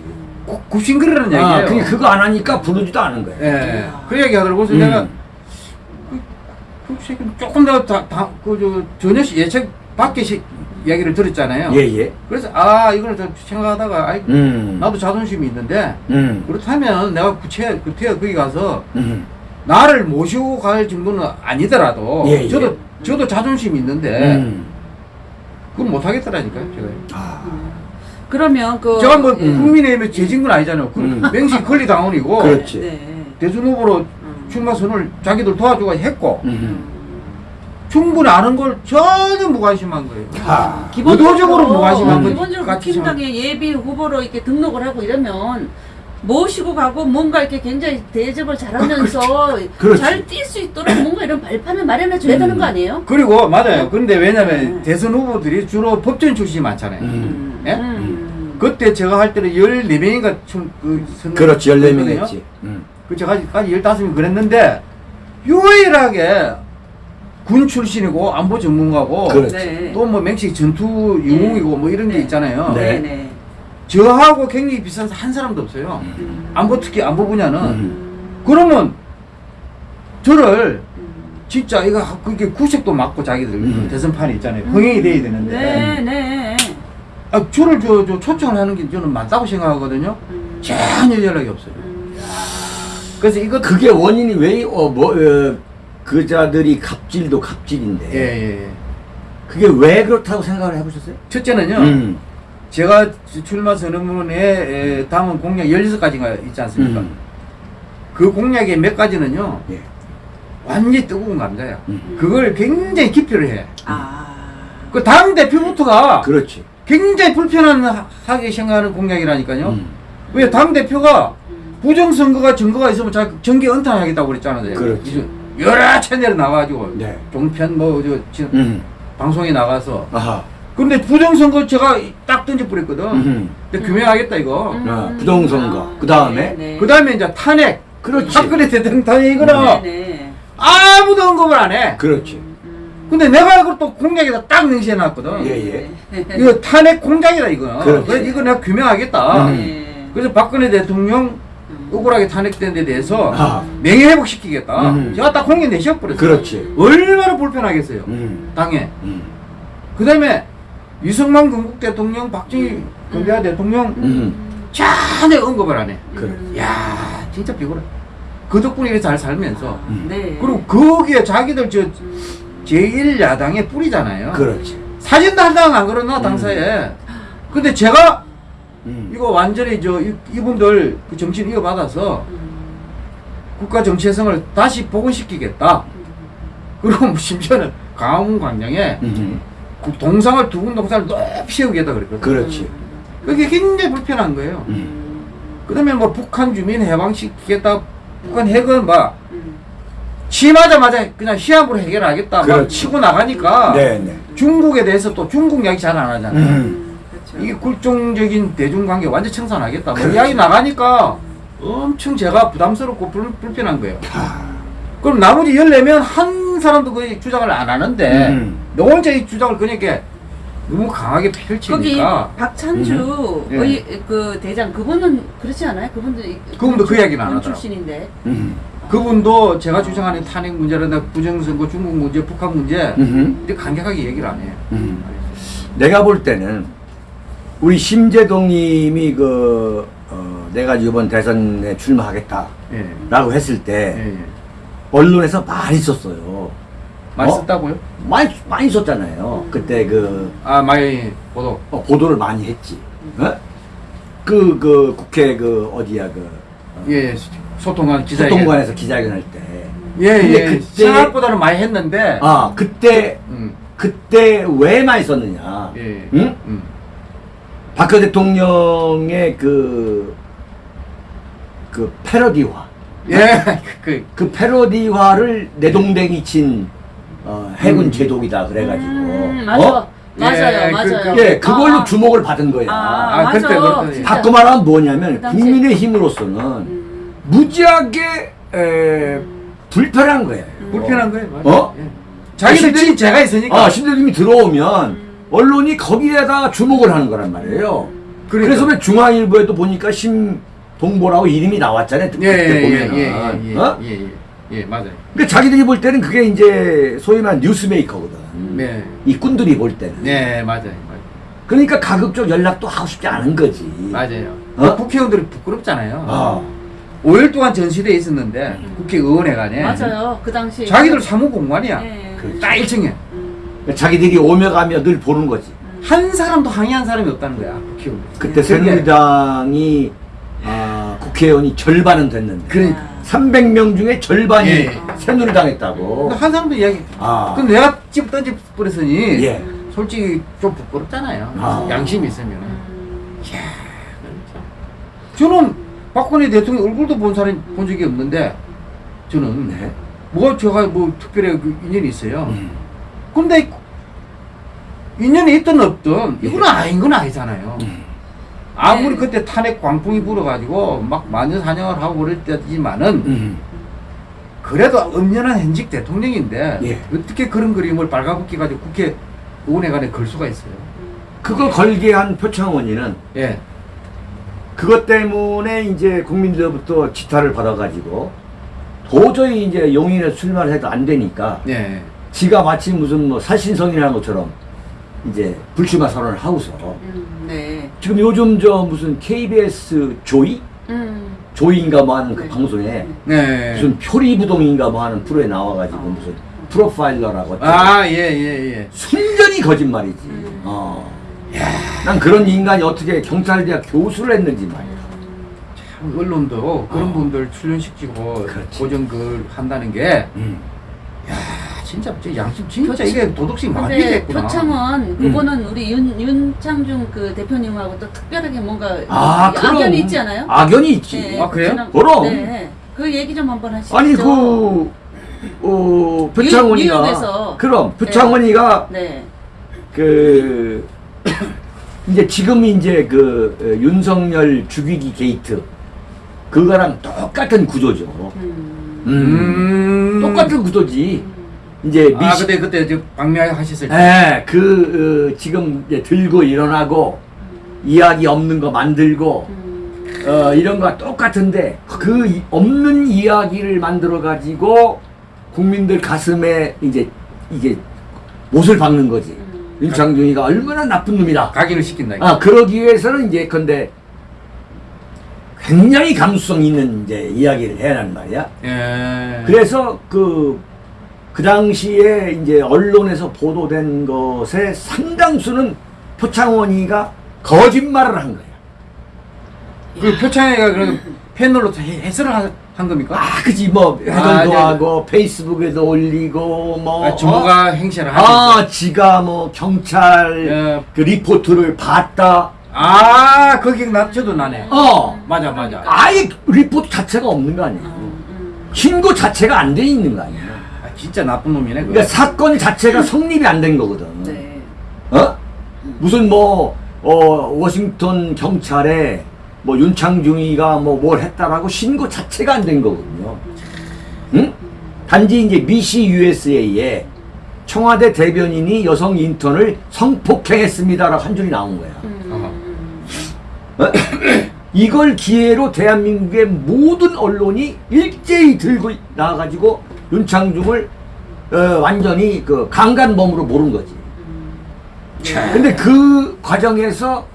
구- 굽신거리는 얘기예요.
아, 그게 그거 안 하니까 부르지도 않은 거야.
예. 그 얘기 하더라고. 그래서
음.
내가 그, 그 조금 더 다, 다, 그, 저, 전혀 시- 예측 시, 이야기를 들었잖아요.
예, 예.
그래서 아, 이걸 좀 생각하다가 아이,
음.
나도 자존심이 있는데
음.
그렇다면 내가 구체 구태여 거기 가서
음.
나를 모시고 갈 정도는 아니더라도
예, 예.
저도 저도 자존심이 있는데
음.
그건 못 하겠더라니까요. 제가.
아.
그러면 그
제가 뭐
예.
국민의힘에 재진 건 아니잖아요. 그
음.
맹시 권리당원이고
그렇지.
네.
대선 후보로
음.
출마 선을 자기들 도와주고 했고
음.
충분히 아는 걸 전혀 무관심한 거예요.
아.
의도적으로 무관심한
건
기본적으로 국힘당에 예비 후보로 이렇게 등록을 하고 이러면 모시고 가고 뭔가 이렇게 굉장히 대접을 잘하면서
그렇지.
잘뛸 수 있도록 뭔가 이런 발판을 마련해 줘야
음.
되는 거 아니에요?
그리고 맞아요. 근데 왜냐면
네.
대선 후보들이 주로 법전 출신이 많잖아요.
음.
예?
음.
그때 제가 할 때는 14명인가 총, 그, 선-
그렇지. 14명
했거든요.
했지. 음.
그 제가 까지 15명 그랬는데 유일하게 군 출신이고 안보 전문가고
그렇지.
네.
또뭐 맹식 전투 영웅이고 뭐 이런 게
네.
있잖아요.
네.
네. 네.
저하고 굉장히 비슷한 한 사람도 없어요.
음.
안보 특히 안보 분야는
음.
그러면 저를
음.
진짜 이거 그게 구색도 맞고 자기들
음.
대선판이 있잖아요. 흥행이 돼야 되는데
네, 네.
아, 저를 저, 저 초청을 하는 게 저는 맞다고 생각하거든요.
음.
전혀 연락이 없어요.
음.
그래서 이거
그게 원인이 왜, 어, 뭐, 어, 그자들이 갑질도 갑질인데.
예, 예.
그게 왜 그렇다고 생각을 해보셨어요?
첫째는요.
음.
제가 출마 선언문에 에, 담은 공약 16가지가 있지 않습니까?
음.
그 공약의 몇 가지는요.
예.
완전히 뜨거운 감자야.
음.
그걸 굉장히 기피를 해.
아.
그 당 대표부터가
그렇지.
굉장히 불편하게 생각하는 공약이라니까요.
음.
왜 당 대표가
음.
부정선거가 증거가 있으면 자 정계 은퇴하겠다고 그랬잖아요.
그렇지.
여러 채널에 나와가지고
네.
종편 뭐 저
음.
방송에 나가서
아하.
근데 부정선거 제가 딱 던져버렸거든.
음.
근데 규명하겠다 이거.
음.
아, 부정선거. 그다음에?
네, 네.
그 다음에 이제 탄핵.
그렇지.
박근혜 대통령 탄핵 이거는
네, 네.
아무도 언급을 안 해.
그렇지.
음.
근데 내가 이걸 또 공약에다 딱 명시해 놨거든.
예, 예.
이거 탄핵 공작이다 이거.
그렇지.
그래서 이거 내가 규명하겠다.
음.
네.
그래서 박근혜 대통령
음.
억울하게 탄핵된 데 대해서
아.
명예회복 시키겠다.
음.
제가 딱 공약 내셔버렸어요.
그렇지.
얼마나 불편하겠어요.
음.
당에.
음.
그 다음에 이승만 건국 대통령, 박정희 건대하 대통령
음.
전혀 언급을 안 해.
그래.
야 진짜 비굴해. 그 덕분에 이렇게 잘 살면서.
음.
네.
그리고 거기에 자기들 저
음.
제1야당의 뿌리잖아요.
그렇지.
사진도 한 장 안 걸어놔, 당사에. 근데 제가
음.
이거 완전히 저 이- 이분들 그 정치인 이어받아서
음.
국가 정체성을 다시 복원시키겠다. 그리고 심지어는 강화문 광장에
음.
그 동상을 두군 동상을 높이 세우겠다 그랬거든.
그렇지.
그게 굉장히 불편한 거예요.
음.
그다음에 뭐 북한 주민 해방시키겠다. 북한 핵은 막
음.
치마자마자 그냥 시합으로 해결하겠다. 막
그렇지.
치고 나가니까
네, 네.
중국에 대해서 또 중국 이야기 잘 안 하잖아요.
음.
그렇죠.
이게 굴종적인 대중관계 완전 청산하겠다. 뭐
그렇지.
이야기 나가니까 엄청 제가 부담스럽고 불, 불편한 거예요.
아.
그럼 나머지 14명 한 사람도 거의 주장을 안 하는데
음.
너 혼자 이 주장을 그러니까 너무 강하게
거기
펼치니까
박찬주
음.
의, 그 대장 그분은 그렇지 않아요? 그분도
그분도 그 이야기는
안군
하더라고.
출신인데.
음.
그분도 제가 주장하는 탄핵 문제라든가 부정선거 중국 문제 북한 문제
음흠.
근데 간격하게 얘기를 안 해요.
음. 내가 볼 때는 우리 심재동 님이 그 어, 내가 이번 대선에 출마하겠다라고
예.
했을
예.
때
예.
언론에서 많이 썼어요.
많이
어?
썼다고요?
많이 많이 썼잖아요. 그때 그
아 많이 보도.
어, 보도를 많이 했지. 어? 그, 그 국회 그 어디야 그 어,
예. 소통관 기자회견.
소통관에서 기자회견 할 때.
예, 예.
그때-
생각보다는 많이 했는데.
아 그때
음.
그때 왜 많이 썼느냐?
예.
응?
음.
박근혜 대통령의 그, 그 패러디화.
예. 그,
그 패러디화를 내동댕이 친 어, 해군 제독이다 그래가지고.
음, 맞아.
어?
맞아요,
예, 그-
맞아요.
그-
예, 그걸로
아,
주목을 받은 거야.
아,
아,
맞아.
그때.
바꿔 말하면 뭐냐면
그
국민의 힘으로서는
음.
무지하게 에, 불편한 거예요.
불편한 거예요. 맞아요.
어?
예. 자기들
신대-
친 제가 있으니까.
아, 신대님이 들어오면 언론이 거기에다가 주목을 하는 거란 말이에요.
그러니까.
그래서 왜 중앙일보에도 보니까 심 동보라고 이름이 나왔잖아요.
예, 예,
그때
예,
보면은.
예, 예,
어?
예, 예, 예, 맞아요.
근데 자기들이 볼 때는 그게 이제 소위 말하는 뉴스메이커거든.
네.
이 꾼들이 볼 때는.
네, 맞아요. 맞아요.
그러니까 가급적 연락도 하고 싶지 않은 거지.
맞아요.
어?
국회의원들이 부끄럽잖아요.
아.
5일 동안 전시대에 있었는데 국회의원회관에
맞아요. 그 당시
자기들 사무공간이야.
예.
딱 1층에
음.
자기들이 오며 가며 늘 보는 거지.
한 사람도 항의한 사람이 없다는 거야. 국회의원.
그때
네.
새누리당이 아, 국회의원이 절반은 됐는데
그러니까.
300명 중에 절반이
예.
새누리당 했다고.
근데 한 사람도 이야기.
아.
그럼 내가 집 던져 버렸으니
예.
솔직히 좀 부끄럽잖아요.
아.
양심이 있으면.
음.
저는 박근혜 대통령 얼굴도 본 사람 본 적이 없는데 저는
네.
뭐 제가 뭐 특별히 그 인연이 있어요.
음.
근데 인연이 있든 없든 이건
예.
아닌 건 아니잖아요.
음.
아무리
네.
그때 탄핵 광풍이 불어가지고 막 만년사냥을 하고 그럴 때지만은
음.
그래도 엄연한 현직 대통령인데
예.
어떻게 그런 그림을 빨가벗기 가지고 국회 의원회관에 걸 수가 있어요.
그걸 걸게 한 표창원이는
예.
그것 때문에 이제 국민들로부터 지탄을 받아가지고 도저히 이제 용인에 출마를 해도 안 되니까
예.
지가 마치 무슨 뭐 살신성이라는 것처럼 이제 불출마 선언을 하고서
음, 네.
지금 요즘 저 무슨 KBS 조이?
음.
조이인가 뭐 하는 그
네.
방송에
네.
무슨 표리부동인가 뭐 하는 프로에 나와가지고 무슨 프로파일러라고
아, 예, 예, 예.
순전히 거짓말이지.
음.
어. 난 그런 인간이 어떻게 경찰대학 교수를 했는지 말이야.
참 언론도 그런
어.
분들 출연시키고
그렇지.
고정글 한다는 게
음.
야, 진짜 저 양심 진짜 이게 도덕심 많이 됐구나.
표창원 그거는 우리 윤 윤창중 그 대표님하고 또 특별하게 뭔가
아, 그럼.
악연이 있지 않아요?
악연이 있지.
네,
아, 그래요?
지난-
그럼.
네. 그 얘기 좀 한번 하시죠.
아니 그 어, 표창원이가
뉴욕에서.
그럼 표창원이가
네.
그 이제 지금 이제 그 어, 윤석열 죽이기 게이트 그거랑 똑같은 구조죠.
음.
음. 똑같은 구조지. 이제
아,
미시
그때 그때 저 방미하셨을 때.
예, 그 어, 지금 이제 들고 일어나고 이야기 없는 거 만들고
음.
어, 이런 거와 똑같은데 그 이- 없는 이야기를 만들어 가지고 국민들 가슴에 이제 이게 못을 박는 거지.
음.
윤창중이가 얼마나 나쁜 놈이다.
각인을 시킨다.
아, 그러기 위해서는 이제 근데 굉장히 감수성 있는 이제 이야기를 해야 하는 말이야.
예.
그래서 그, 그 당시에 이제 언론에서 보도된 것의 상당수는 표창원이가 거짓말을 한 거야.
그 표창회가 그런 패널로 해- 해설을 한, 한 겁니까?
아, 그지, 뭐, 회동도
아, 네.
하고, 페이스북에도 올리고, 뭐.
아, 주무가 행세를 하죠.
아, 지가 뭐, 경찰
예.
그 리포트를 봤다.
아, 그 기억나, 저도 나네.
어.
맞아, 맞아.
아예 리포트 자체가 없는 거 아니야.
음, 음.
신고 자체가 안 돼 있는 거 아니야.
아, 진짜 나쁜 놈이네.
그러니까 사건 자체가 성립이 안 된 거거든.
네.
어? 무슨 뭐, 어, 워싱턴 경찰에 뭐 윤창중이가 뭐 뭘 했다라고 신고 자체가 안 된 거거든요. 응? 단지 이제 미시 USA에 청와대 대변인이 여성 인턴을 성폭행했습니다라고 한 줄이 나온 거야.
음.
어? 이걸 기회로 대한민국의 모든 언론이 일제히 들고 나와가지고 윤창중을 어, 완전히 그 강간범으로 모른 거지.
참.
근데 그 과정에서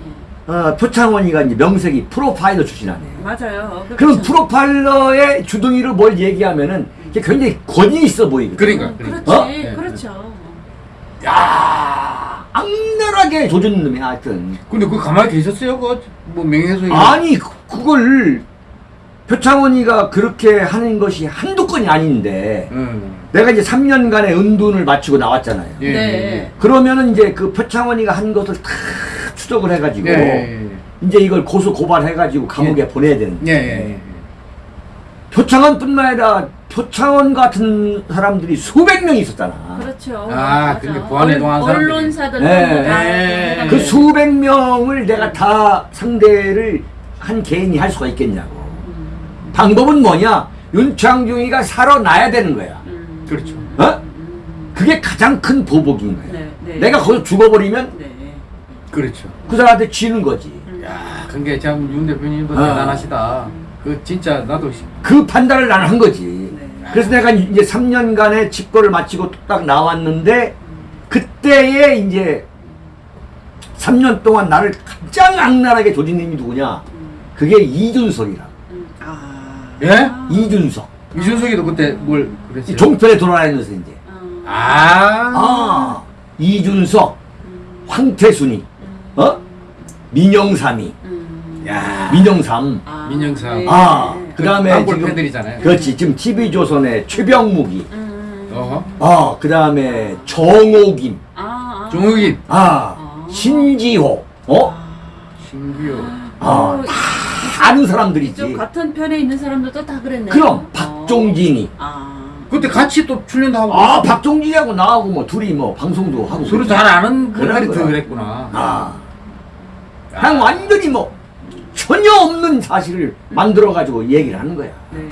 어, 표창원이가 이제 명색이 프로파일러 출신 아니에요.
맞아요.
그럼
그렇죠.
프로파일러의 주둥이로 뭘 얘기하면은 이게 굉장히 권위 있어 보이거든.
그러니까.
음,
그러니까.
그렇지,
어?
네,
그렇죠.
야 악랄하게 조준 놈이야 하여튼.
근데 그 가만히 계셨어요? 그뭐 명예훼손.
아니 그- 그걸 표창원이가 그렇게 하는 것이 한두 건이 아닌데
응.
내가 이제 3년간의 은둔을 마치고 나왔잖아요.
예.
네.
그러면은 이제 그 표창원이가 한 것을 다 추적을 해가지고
예. 예.
이제 이걸 고소 고발해가지고 감옥에 보내야 되는데
예. 예. 예.
표창원뿐만 아니라 표창원 같은 사람들이 수백 명 있었잖아.
그렇죠.
아. 그러니까 보안에
언-
동한 사람들이.
언론사들
네.
다
네.
그 수백 명을 내가 다 상대를 한 개인이 할 수가 있겠냐고.
음,
방법은 뭐냐? 윤창중이가 살아나야 되는 거야.
음,
그렇죠.
어?
음,
그게 가장 큰 보복인 거야.
네, 네.
내가 거기서 죽어버리면
네.
그렇죠.
그 사람한테 지는 거지.
야, 그게 참 윤 대표님도
아.
대단하시다. 그 진짜 나도 시-
그 판단을 나는 한 거지.
네.
그래서 내가 이제 3년간의 집거를 마치고 딱 나왔는데 그때에 이제 3년 동안 나를 가장 악랄하게 조진 놈이 누구냐? 그게 이준석이라.
음, 아.
예?
아.
이준석.
이준석이도 그때
뭘이
그랬어요?
종편에 돌아다니면서 이제.
아.
아.
아, 이준석,
음,
황태순이, 어? 민영삼이,
음.
야.
민영삼.
아,
민영삼.
네.
아,
네.
그 다음에 지금.
팬들이잖아요.
그렇지. 지금 TV조선의 최병묵이.
음.
어허.
아, 그 다음에 정옥임.
아, 아.
종욱이,
아,
아.
신지호. 어?
신기호.
아,
어,
다 아는 사람들이지.
같은 편에 있는 사람들도 다 그랬네.
그럼, 박종진이.
아.
그때 같이 또 출연도 하고.
아, 박종진이하고 나하고 뭐 둘이 뭐 방송도 하고.
서로 잘 아는
거야.
더 그랬구나.
아. 그냥 완전히 뭐 전혀 없는 사실을 만들어 가지고 얘기를 하는 거야.
네. 네.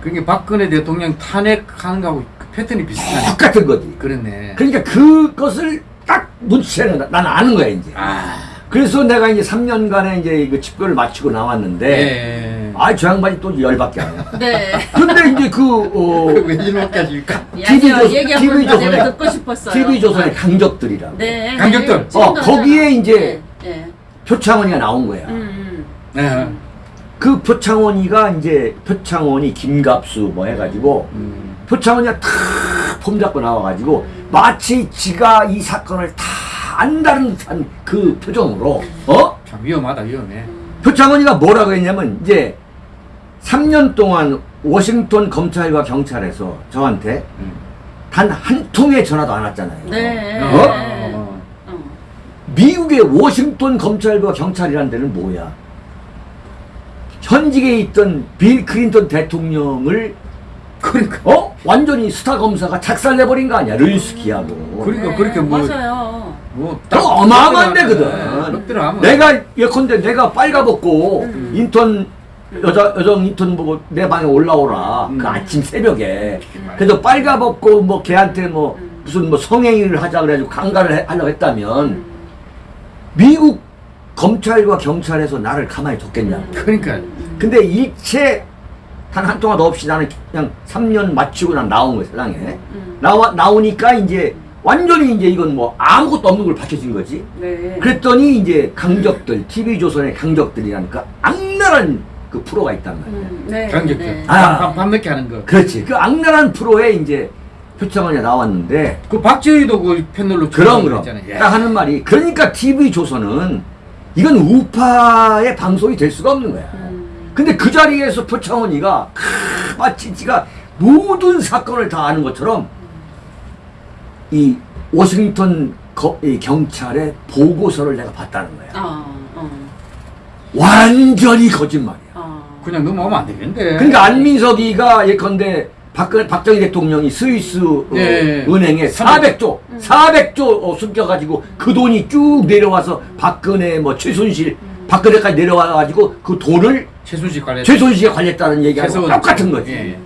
그게 박근혜 대통령 탄핵하는 거하고 그 패턴이 비슷하네.
똑같은 거지.
그랬네.
그러니까 그것을 딱 눈치채는 나- 나는 아는 거야 이제.
아.
그래서 내가 이제 3년간의 이제 이거 집거를 마치고 나왔는데,
예.
아저 양반이 또 열받게 하네.
네.
근데 이제 그 어,
왜 이렇게 하실까?
TV 조선-
얘기
TV
한번
조선에-
내가 듣고 싶었어요.
TV 조선의 강적들이라고.
네. 네. 지금도
어, 거기에. 이제
네. 네.
표창원이가 나온 거야.
음,
네.
그 표창원이가 이제 표창원이 김갑수 뭐 해가지고
음.
표창원이가 탁폼 잡고 나와가지고 마치 지가 이 사건을 다 듯한 그 표정으로 어?
참 위험하다 위험해.
표창원이가 뭐라고 했냐면 이제 3년 동안 워싱턴 검찰과 경찰에서 저한테
음.
단한 통의 전화도 안 왔잖아요.
네.
어?
네.
어.
어.
미국의 워싱턴 검찰과 경찰이라는 데는 뭐야? 현직에 있던 빌 클린턴 대통령을
그러니까
어? 완전히 스타 검사가 작살내버린 거 아니야 르스키하고
그러니까
네,
그렇게 뭐-
맞아요.
뭐또 어마어마한
네,
데거든
하면
내가 예컨대 내가 빨가벗고
음.
인턴 여자 여정 인턴 보고 내 방에 올라오라
음.
그 아침 새벽에
음.
그래서 빨가벗고 뭐 걔한테 뭐
음.
무슨 뭐 성행위를 하자 그래가지고 강간을 해- 하려고 했다면
음.
미국 검찰과 경찰에서 나를 가만히 뒀겠냐
음.
그러니까.
음.
근데 일체 단한 동안 없이 나는 그냥 3년 마치고 난 나온 거야 세상에
음.
나와 나오니까 이제 완전히 이제 이건 뭐 아무것도 없는 걸 밝혀진 거지
네.
그랬더니 이제 강적들 TV 조선의 강적들이라니까 악랄한 그 프로가 있단 말이야
음. 네.
강력들.
네.
아.
밤, 밤늦게 하는 거.
그렇지 그 악랄한 프로에 이제 표창원이 나왔는데
그 박지희도 그 패널로
그럼 그럼
있잖아요.
딱 하는 말이 그러니까 TV 조선은 이건 우파의 방송이 될 수가 없는 거야
음.
근데 그 자리에서 표창원이가 크, 마치 지가 모든 사건을 다 아는 것처럼 이 워싱턴 거- 이 경찰의 보고서를 내가 봤다는 거야.
어. 어.
완전히 거짓말이야.
어.
그냥 넘어가면 안 되겠는데.
그러니까 안민석이가 예컨대 박, 박정희 대통령이 스위스 어,
예.
은행에 400조, 400조 어, 숨겨가지고 그 돈이 쭉 내려와서 박근혜 뭐 최순실, 박근혜까지 내려와가지고 그 돈을
최순실 관련.
최순실에 관리했다는 얘기하고
최소원.
똑같은 거지.
예.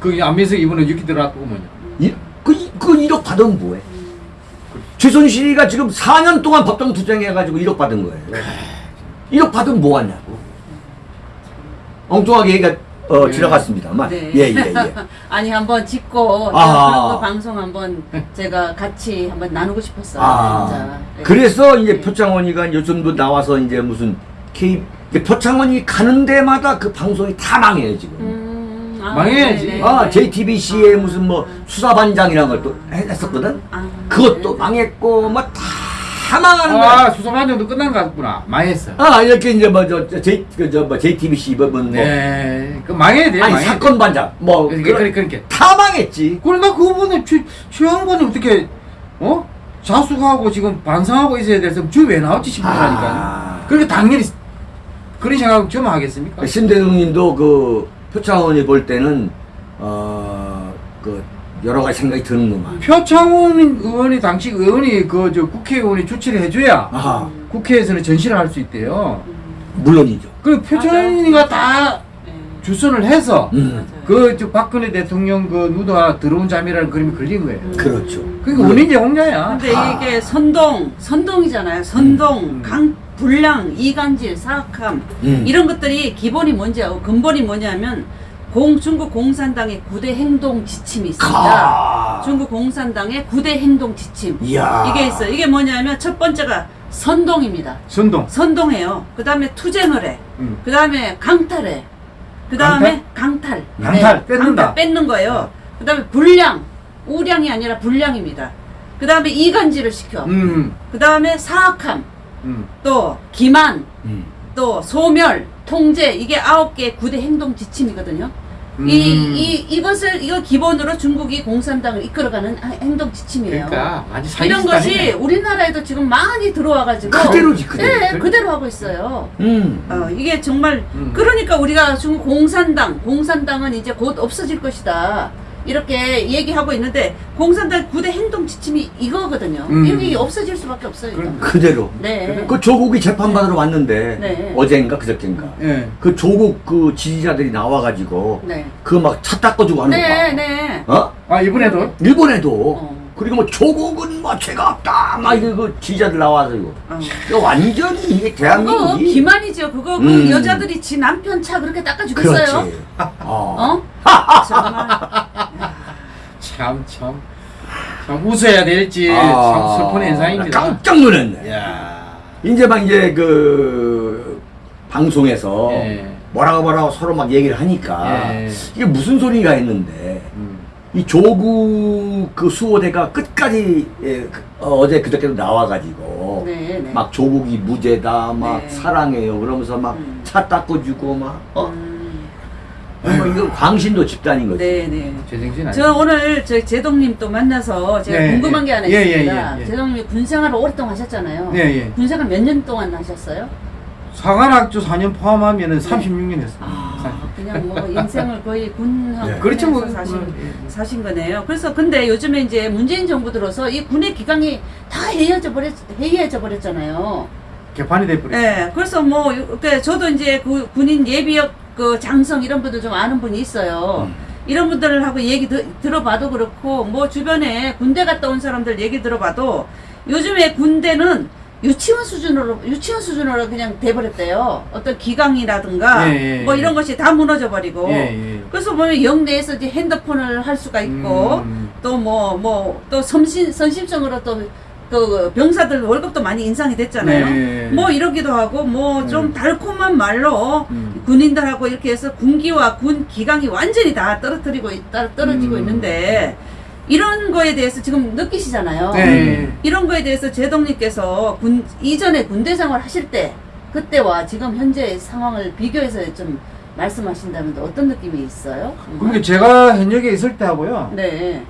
그 안민석 이분은 이렇게 들어왔고 뭐냐.
이, 그, 이- 그 1억 받으면 뭐해? 최순실이가 지금 4년 동안 법정 투쟁해가지고 1억 받은 거예요. 1억 받으면 뭐 하냐고. 엉뚱하게 얘기가 어,
네.
지나갔습니다만.
네.
예, 예, 예.
아니 한번 짓고
아.
그런 거 방송 한번 제가 같이 한번 나누고 싶었어요.
아,
진짜. 네.
그래서 이제
네.
표창원이가 요즘도 나와서 이제 무슨 K, 표창원이 가는 데마다 그 방송이 다 망해요, 지금.
음, 아,
망해야지.
네네.
아, JTBC에 무슨 뭐 수사반장이라는 걸또 했었거든?
아,
그것도
네.
망했고, 뭐 다 망하는 거야.
아 수사반정도 끝난 것 같구나. 망했어.
아, 이렇게 이제 뭐, 저, 저, J, 그, 저, 뭐, JTBC, 뭐, 뭐, 뭐.
네, 그 망해야 돼.
아니,
망해야
사건
돼.
반장. 뭐,
그러니까 그러니까 그러니까.
다 망했지.
그럼 나 그분은 최 최양반이 어떻게 어 자숙하고 지금 반성하고 있어야 돼서 주왜 나왔지 싶으라니까.
아.
그러니까 당연히 그런 생각 좀 하겠습니까?
신대웅님도 그 표창원이 볼 때는 어그 여러 가지 생각이 드는구만.
표창원 의원이 당시 의원이 그 저 국회의원이 조치를 해줘야
아하,
국회에서는 전시를 할 수 있대요.
물론이죠.
그 표창원이가 다
네.
주선을 해서
음.
그저 박근혜 대통령 그 누드와 들어온 잠이라는 그림이 걸린 거예요.
그렇죠.
그러니까 원인이 홍자야.
근데
아.
이게 선동, 선동이잖아요. 선동,
음.
강, 불량, 이간질, 사악함
음.
이런 것들이 기본이 뭔지 요 근본이 뭐냐면 공 중국 공산당의 구대 행동 지침이 있습니다.
가.
중국 공산당의 구대 행동 지침
이야.
이게 있어요. 이게 뭐냐면 첫 번째가 선동입니다.
선동.
선동해요. 그 다음에 투쟁을 해.
음.
그 다음에 강탈해. 그 다음에 강탈.
강탈, 뺏는다.
강탈, 뺏는 거예요. 그 다음에 불량. 우량이 아니라 불량입니다. 그 다음에 이간질을 시켜.
음.
그 다음에 사악함.
음.
또 기만.
음.
또 소멸. 통제. 이게 아홉 개의 구대 행동 지침이거든요.
음.
이, 이, 이것을, 이거 기본으로 중국이 공산당을 이끌어가는 하- 행동 지침이에요.
그러니까 사기
이런 것이
집단이네.
우리나라에도 지금 많이 들어와가지고.
그대로지, 그대로.
네, 그대로 하고 있어요.
음.
어, 이게 정말
음.
그러니까 우리가 지금 공산당, 공산당은 이제 곧 없어질 것이다. 이렇게 얘기하고 있는데 공산당 구대 행동 지침이 이거거든요.
음.
이게 없어질 수밖에 없어요.
그럼-
그대로.
네.
그 조국이 재판받으러 왔는데
네.
어젠가 그저께인가.
예.
그 조국 그 지지자들이 나와가지고
네.
그막 차 닦아주고 하는 거
네,
봐.
네.
어?
아 이번에도
일본에도
어.
그리고 뭐 조국은 뭐 죄가 없다 막 이거 그 지지자들 나와서 이거
어.
이거 완전히 이게
그거
대한민국이
기만이죠. 그거 그
음.
여자들이 지 남편 차 그렇게 닦아주겠어요?
그렇지. 어.
어? 정말.
참 참. 참 웃어야 될지
아,
참 슬픈 현상입니다.
깜짝 놀랐네.
야.
이제 막 이제 그 방송에서
예.
뭐라고 뭐라고 서로 막 얘기를 하니까
예.
이게 무슨 소리가 했는데
음.
이 조국 그 수호대가 끝까지 예, 그- 어, 제 그저께도 나와가지고
네, 네.
막 조국이 무죄다 막
네.
사랑해요 그러면서 막
음.
차 닦아주고 막 어?
음.
뭐 이거 광신도 집단인 거지.
네, 네.
제정신 아니.
저 오늘 저 제동님 또 만나서 제가
네,
궁금한
예.
게 하나
예, 예,
있습니다.
예, 예.
제동님이 군생활을 오랫동안 하셨잖아요.
네, 예.
군생활 몇 년 동안 하셨어요?
사관학교 4년 포함하면은 36년 했습니다.
아, 그냥 뭐 인생을 거의 군
네.
그렇죠 뭐
사신,
뭐, 예.
사신 거네요. 그래서 근데 요즘에 이제 문재인 정부 들어서 이 군의 기강이 다 해이해져 버렸 해이해져 버렸잖아요.
개판이 돼버렸어.
네, 그래서 뭐그 저도 이제 그 군인 예비역 그 장성 이런 분들 좀 아는 분이 있어요.
음.
이런 분들하고 얘기 드, 들어봐도 그렇고 뭐 주변에 군대 갔다 온 사람들 얘기 들어봐도 요즘에 군대는 유치원 수준으로 유치원 수준으로 그냥 돼버렸대요. 어떤 기강이라든가
예, 예,
뭐
예.
이런 것이 다 무너져 버리고.
예, 예.
그래서 보면 영내에서 이제 핸드폰을 할 수가 있고
음.
또뭐 뭐 또 선심 선심성으로 또 그 병사들 월급도 많이 인상이 됐잖아요.
네.
뭐 이러기도 하고 뭐좀
음.
달콤한 말로
음.
군인들하고 이렇게 해서 군기와 군 기강이 완전히 다 떨어뜨리고 있- 따- 떨어지고
음.
있는데 이런 거에 대해서 지금 느끼시잖아요.
네.
이런 거에 대해서 제동님께서 군 이전에 군대 생활 하실 때 그때와 지금 현재 상황을 비교해서 좀 말씀하신다면 어떤 느낌이 있어요?
그러니까 제가 현역에 있을 때 하고요.
네.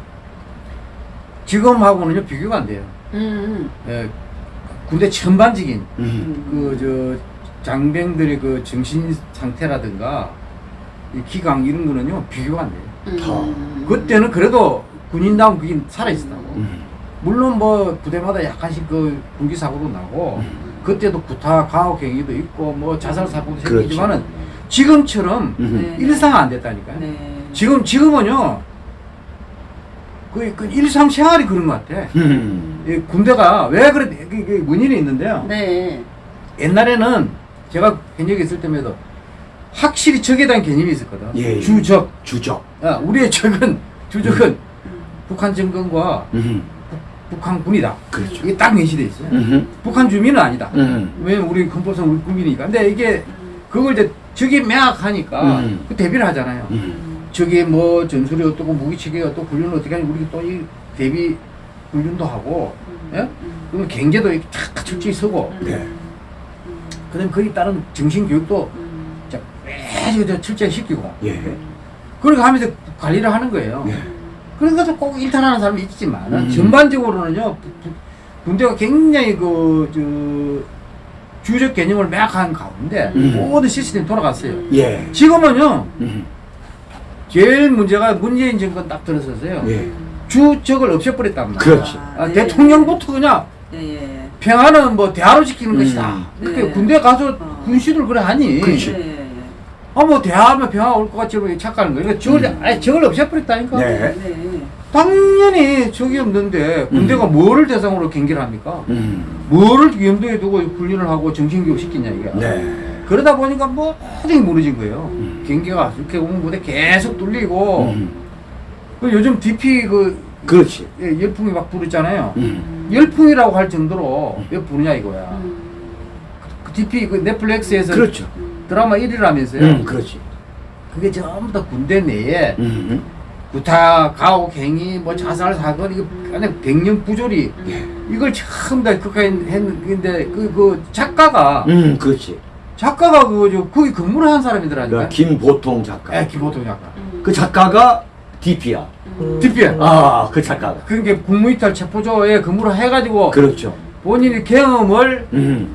지금하고는요 비교가 안 돼요.
음.
예, 군대 천반직인
음.
그저 장병들의 그 정신 상태라든가 이 기강 이런 거는요 비교가 안 돼요.
음.
그때는 그래도 군인다운 그게 살아 있었다고.
음.
물론 뭐 부대마다 약간씩 그 군기 사고도 나고 그때도 구타 가혹 행위도 있고 뭐 자살 사고도
그렇죠.
생기지만은 지금처럼
음.
네.
일상 안 됐다니까요.
네.
지금 지금은요 그, 그 일상 생활이 그런 것 같아.
음.
이 군대가 왜 그래, 그, 그 원인이 있는데요.
네.
옛날에는 제가 현역에 있을 때에도 확실히 적에 대한 개념이 있었거든.
예, 예.
주적.
주적.
야, 우리의 적은, 주적은 북한 정권과
음.
북한군이다.
그렇죠.
이게 딱 명시돼 있어요.
음.
북한 주민은 아니다.
음.
왜냐면 우리 헌법상 우리 국민이니까. 근데 이게 그걸 이제 적이 매악하니까
음.
그 대비를 하잖아요.
음.
적이 뭐 전술이 어떻고 무기체계 어떻고 훈련을 어떻게 하니 우리 또이 대비 훈련도 하고 예? 그러면 경제도 이렇게 탁 철저히 서고
네.
그다음에 거기에 따른 정신 교육도 진짜 매주 저 철저히 시키고
예.
그렇게 하면서 관리를 하는 거예요.
예.
그런 것도 꼭 일탈하는 사람이 있지만
음.
전반적으로는요 부- 부- 군대가 굉장히 그 저 주적 개념을 매악한 가운데
음.
모든 시스템이 돌아갔어요.
예.
지금은요
음.
제일 문제가 문재인 정권 딱 들어서서요
예.
주적을 없애버렸단 말이에요.
그렇지.
아,
네.
대통령부터 그냥
예, 예.
평화는 뭐 대화로 지키는
음.
것이다. 그렇게
네.
군대 가서
어.
군시들 그래 하니.
그렇지.
예.
아뭐 대화하면 평화 올 것 같이 이렇게 착각하는 거예요. 그러니까 적을
음.
아니 적을 없애버렸다니까.
네.
네.
당연히 적이 없는데 군대가 뭐를 대상으로 경기를 합니까?
음.
뭐를 염두에 두고 훈련을 하고 정신교육 시키냐 이게.
네.
그러다 보니까 뭐게 무너진 거예요.
음.
경기가 이렇게 오면 무대 계속 뚫리고.
음.
그 요즘 DP 그
그렇지.
예, 열풍이 막 부르잖아요.
음.
열풍이라고 할 정도로 왜 부르냐 이거야.
음.
그 DP 그 넷플릭스에서
그렇죠.
드라마 1위라면서요.
음. 그렇지.
그게 전부 다 군대 내에
음.
구타, 가혹, 행위, 뭐 자살 사건 이거 그냥 백년 부조리
예.
이걸 처음 다 극화했는데 그, 그 작가가
음. 그렇지.
작가가 그저 거기 근무를 한 사람이더라니까.
그러니까 김보통 작가.
예, 김호동 작가.
그 작가가 DP야.
DP.
아, 그 작가가.
그게 국무이탈 체포조에 근무를 해가지고
그렇죠.
본인이 경험을
음.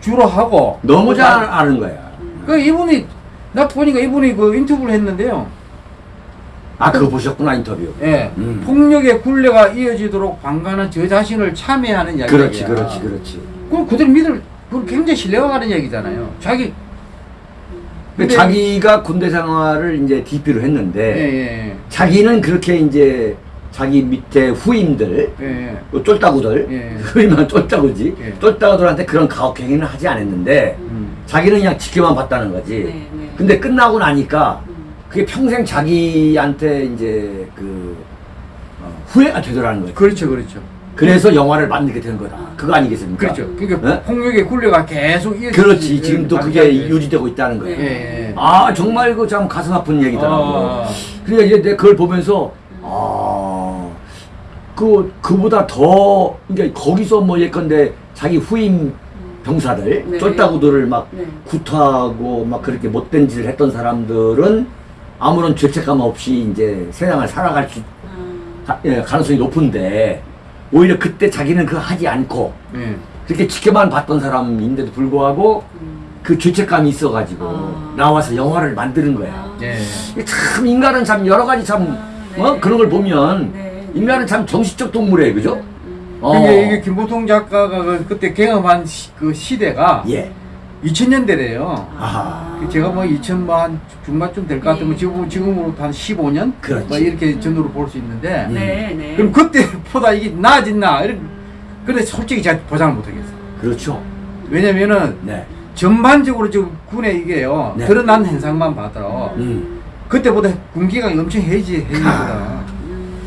주로 하고
너무 잘 아는 거야.
그 이분이 나 보니까 이분이 그 인터뷰를 했는데요.
아, 그거 보셨구나, 인터뷰.
예.
음.
폭력의 굴레가 이어지도록 방관한 저 자신을 참여하는 이야기야.
그렇지, 그렇지, 그렇지.
그럼 그대로 믿을 그건 굉장히 신뢰가 가는 얘기잖아요. 자기
근데 자기가 군대 생활을 이제 DP로
예,
했는데,
예,
자기는 그렇게 이제 자기 밑에 후임들,
예, 예.
그 쫄따구들,
예.
후임은 쫄따구지,
예.
쫄따구들한테 그런 가혹행위는 하지 않았는데,
음.
자기는 그냥 지켜만 봤다는 거지.
네, 네.
근데 끝나고 나니까,
음.
그게 평생 자기한테 이제 그, 어, 후회가 되더라는 거지.
그렇죠, 그렇죠.
그래서 영화를 만들게 된 거다. 그거 아니겠습니까?
그렇죠. 그러니까
예?
폭력의 굴레가 계속 이어지.
그렇지. 지금도 그게 유지되고 있다는
예,
거예요.
예.
아, 정말 그 참 가슴 아픈 얘기더라고.
아.
그러니까 이제 그걸 보면서, 아, 그, 그보다 더, 그러니까 거기서 뭐 예컨대 자기 후임 병사들,
네.
쫄따구들을 막
네.
구타하고 막 그렇게 못된 짓을 했던 사람들은 아무런 죄책감 없이 이제 세상을 살아갈 수,
아.
가, 예, 가능성이 높은데, 오히려 그때 자기는 그거 하지 않고,
예.
그렇게 지켜만 봤던 사람인데도 불구하고,
음.
그 죄책감이 있어가지고,
아.
나와서 영화를 만드는 거야.
아.
예.
이게 참 인간은 참 여러 가지 참
아, 네.
어? 그런 걸 보면
네.
인간은 참 정신적 동물이에요, 그죠?
음.
어.
그게 이게 김보통 작가가 그- 그때 경험한 시, 그 시대가
예.
2000년대래요.
아하.
제가 뭐 2000만 중반쯤 될 것 같으면
네.
지금 지금으로 한 15년
그렇지.
뭐 이렇게 전후로 볼 수 있는데
음.
네, 네.
그럼 그때보다 이게 나아졌나? 이렇게 근데 솔직히 제가 보장을 못 하겠어요.
그렇죠.
왜냐면은
네.
전반적으로 지금 군의 이게요
네.
드러난 현상만 봐도
음.
그때보다 군기가 엄청 해지 해지거든.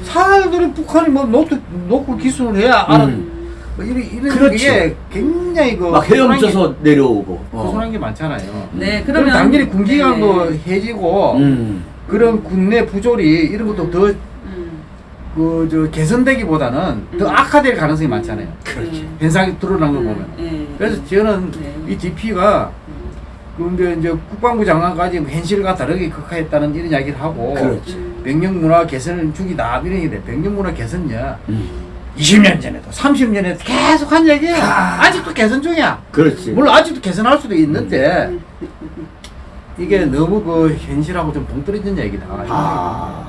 음.
사람들이 북한이 뭐 놓고 놓고 기술을 해야 알아.
음.
뭐 이런 이런
그렇죠.
게 굉장히 그
막 헤엄쳐서 내려오고. 어.
허술한 게 많잖아요.
네,
그럼
그러면
당연히 군기가
네.
뭐 해지고
음.
그런 군내 부조리 이런 것도 더
음.
그저 개선되기보다는 더
음.
악화될 가능성이 많잖아요.
그렇지.
음.
현상이 드러난 걸
음.
보면.
네.
그래서 저는
네.
이 DP가
음.
근데 이제 국방부 장관까지 뭐 현실과 다르게 극화했다는 이런 이야기를 하고
그렇지.
음.
백령 문화 개선을 주기다 이런 얘기래. 백령 문화 개선이야.
음.
20년 전에도 30년에도 계속 한 얘기야. 아직도 개선 중이야.
그렇지.
물론 아직도 개선할 수도 있는데
음.
이게 너무 그 현실하고 좀 동떨어진 얘기다.
아.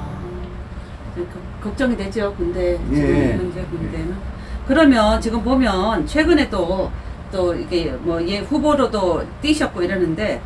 그- 걱정이 되죠 군대
예.
지금 현재 군대는 그러면 지금 보면 최근에 또또 이게 뭐 예 후보로도 뛰셨고 이러는데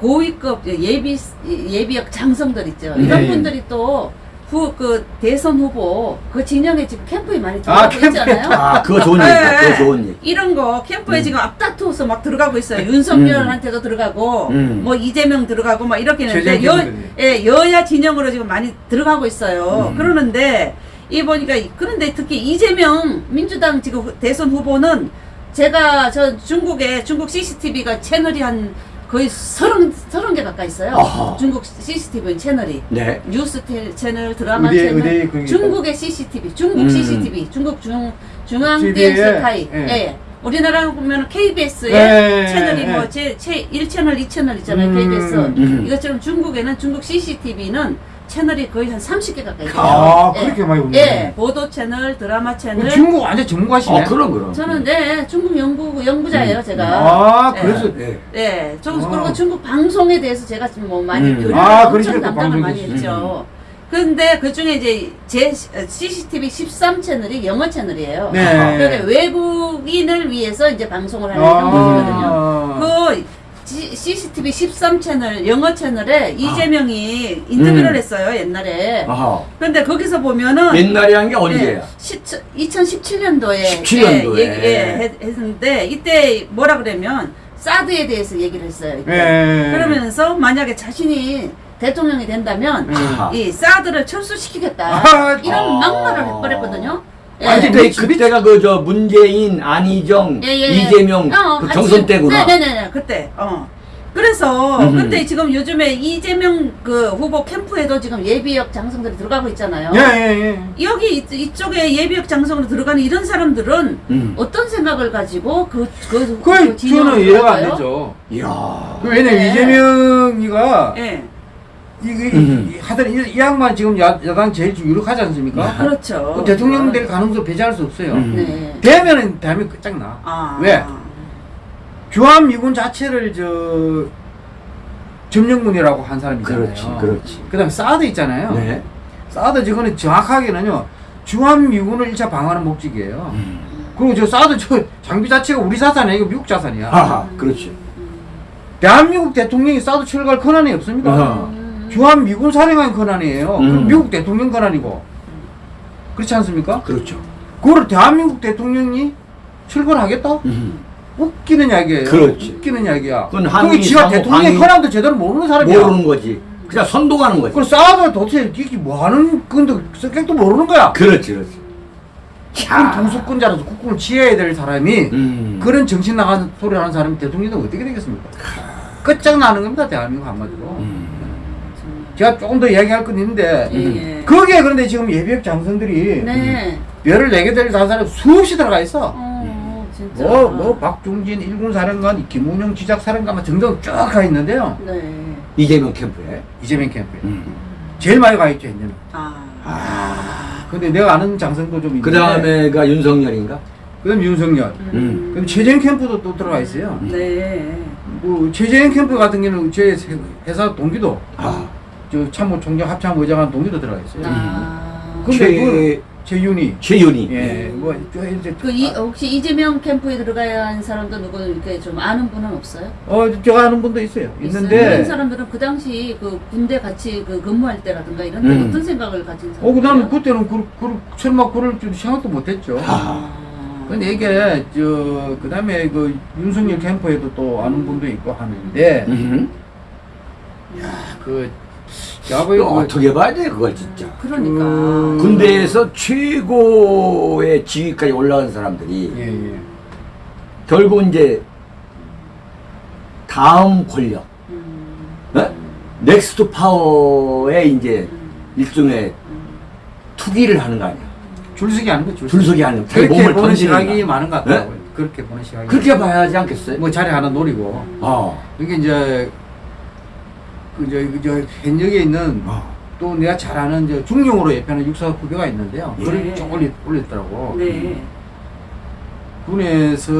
고위급 예비 예비역 장성들 있죠 이런
네.
분들이 또 후 그 대선 후보 그 진영에 지금 캠프에 많이
아,
들어가고
캠프에.
있잖아요.
아, 그거 좋은 얘기다.
네.
그거 좋은 얘기.
이런 거 캠프에
음.
지금 앞다투어서 막 들어가고 있어요. 윤석열한테도 들어가고
음.
뭐 이재명 들어가고 막 이렇게 했는데 여. 예, 여야 진영으로 지금 많이 들어가고 있어요.
음.
그러는데 이 보니까 이- 그런데 특히 이재명 민주당 지금 후- 대선 후보는 제가 저 중국에 중국 CCTV가 채널이 한 거의 서른 서른 개 가까이 있어요.
아하.
중국 CCTV 채널이
네.
뉴스 텔, 채널, 드라마
의대,
채널,
의대
중국의 CCTV, 중국
음.
CCTV, 중국 중 중앙 TV에서 타이.
예.
예. 예. 우리나라 보면 KBS의
예. 네, 네, 네.
채널이 뭐제1 채널, 2 채널 있잖아요.
음.
KBS.
음.
이것처럼 중국에는 중국 CCTV는 채널이 거의 한 30개 가까이 돼요
아,
예.
그렇게 많이
예,
오네.
보도 채널 드라마 채널
중국 완전 전문가시네.
어, 그럼, 그럼.
저는 네 중국 연구 연구자예요
음.
제가
아,
예.
그래서
예.
예, 저
아.
그리고 중국 방송에 대해서 제가 지금 뭐 많이
음.
교류를
아,
엄청 담당을 많이 했죠. 근데 그 중에 이제 제 CCTV 13 채널이 영어 채널이에요.
네.
그러니까 외국인을 위해서 이제 방송을 하는 이런 곳이거든요. 그 CCTV 13 채널 영어 채널에 이재명이 인터뷰를
음.
했어요 옛날에.
아하.
근데 거기서 보면은
옛날에 한 게 언제야?
2017년도에
17년도에.
예, 예, 했- 했는데 이때 뭐라 그러면 사드에 대해서 얘기를 했어요. 이때.
예.
그러면서 만약에 자신이 대통령이 된다면
아하.
이 사드를 철수시키겠다
아,
이런
아.
막말을 해버렸거든요. 예.
아니,
그때
미치-
그때가 그 저 문재인, 안희정,
예, 예, 예.
이재명
어,
그
같이-
경선 때구나.
네네네 그때. 어. 그래서
음흠.
근데 지금 요즘에 이재명 그 후보 캠프에도 지금 예비역 장성들이 들어가고 있잖아요.
예, 예, 예.
여기 이- 이쪽에 예비역 장성으로 들어가는 이런 사람들은
음.
어떤 생각을 가지고 그, 그,
그
진영으로
저는 이해가 안? 되죠.
이야.
그 왜냐면
네.
이재명이가
예,
이게
음.
이- 하여튼 이, 이 양반 지금 야, 야당 제일 좀 유력하지 않습니까?
그렇죠.
그 대통령 될 가능성 배제할 수 없어요.
음.
네.
되면은 대한민국 끝장나.
아.
왜? 주한미군 자체를 저 점령군이라고 한 사람이잖아요.
그렇지, 그렇지.
그 다음에 사드 있잖아요.
네.
사드 저거는 정확하게는요 주한미군을 1차 방어하는 목적이에요.
음.
그리고 저 사드 저 장비 자체가 우리 자산이 아니고 미국 자산이야.
하하, 그렇지.
대한민국 대통령이 사드 철거할 권한이 없습니다.
아하.
음.
주한 미군 사령관 권한이에요.
음.
그럼 미국 대통령 권한이고 그렇지 않습니까?
그렇죠.
그거를 대한민국 대통령이 철거를 하겠다?
음.
웃기는 이야기예요.
그렇지.
웃기는 이야기야.
그건 한미
지가 대통령의
방위-
권한도 제대로 모르는 사람이야.
모르는 거지. 그냥 선동하는 거지.
그걸 싸워도 도대체 이게 뭐 하는 건데 성격도 모르는 거야.
그렇지, 그렇지.
그럼 통수권자라서 국군을 지어야 될 사람이
음.
그런 정신 나간 소리 하는 사람이 대통령이 어떻게 되겠습니까? 끝장나는 겁니다, 대한민국 한마디로.
음.
제가 조금 더 이야기할 건 있는데,
예, 예.
거기에 그런데 지금 예비역 장성들이
네.
별을 네개 될 다른 사람 수없이 들어가 있어.
어, 진짜.
뭐, 뭐, 박중진 일군 사령관, 김웅영 지작 사령관, 막 등등 쭉 가 있는데요.
네.
이재명 캠프에.
이재명 캠프에.
음.
제일 많이 가 있죠, 이제는.
아.
근데 내가 아는 장성도 좀 있는데.
그 다음에가 윤석열인가?
그 다음 윤석열.
음.
그럼 최재형 캠프도 또 들어가 있어요.
네.
뭐, 최재형 캠프 같은 경우는 제 회사 동기도,
아.
저 참모 총장 합참 의장한 동기도 들어가 있어요.
아.
근데
최,
그 최윤희.
최윤희.
예, 뭐, 저 이제.
그 이, 혹시 이재명 캠프에 들어가야 하는 사람도 누구 이렇게 좀 아는 분은 없어요?
어, 제가 아는 분도 있어요. 있는데.
그런 사람들은 그 당시 그 군대 같이 그 근무할 때라든가 이런 때
음.
어떤 생각을 가진 사람?
어, 그 다음에 그때는 그, 그, 설마 그럴 줄 생각도 못 했죠.
아.
근데 이게, 저, 그 다음에 그 윤석열 캠프에도 또 아는 분도 있고 하는데,
음.
그, 야구에
이거 어떻게 봐야 돼, 그걸 진짜.
그러니까.
음.
군대에서 최고의 지위까지 올라간 사람들이
예, 예.
결국 이제 다음 권력,
음.
어? next power에 이제
음.
일종의 투기를 하는 거 아니야.
줄서기 하는 거, 줄서기.
줄서기 하는 거.
그렇게
몸을
보는
던지는
시각이
거.
많은 것 같더라고요. 그렇게 보는 시각이.
그렇게 봐야지 않겠어요?
뭐 자리 하나 노리고.
어.
이게 이제, 그, 저, 그, 저, 현역에 있는
어.
또 내가 잘 아는 저 중령으로 예편한 육사 후배가 있는데요.
예.
그걸 쭉 올리, 올렸더라고.
네.
군에서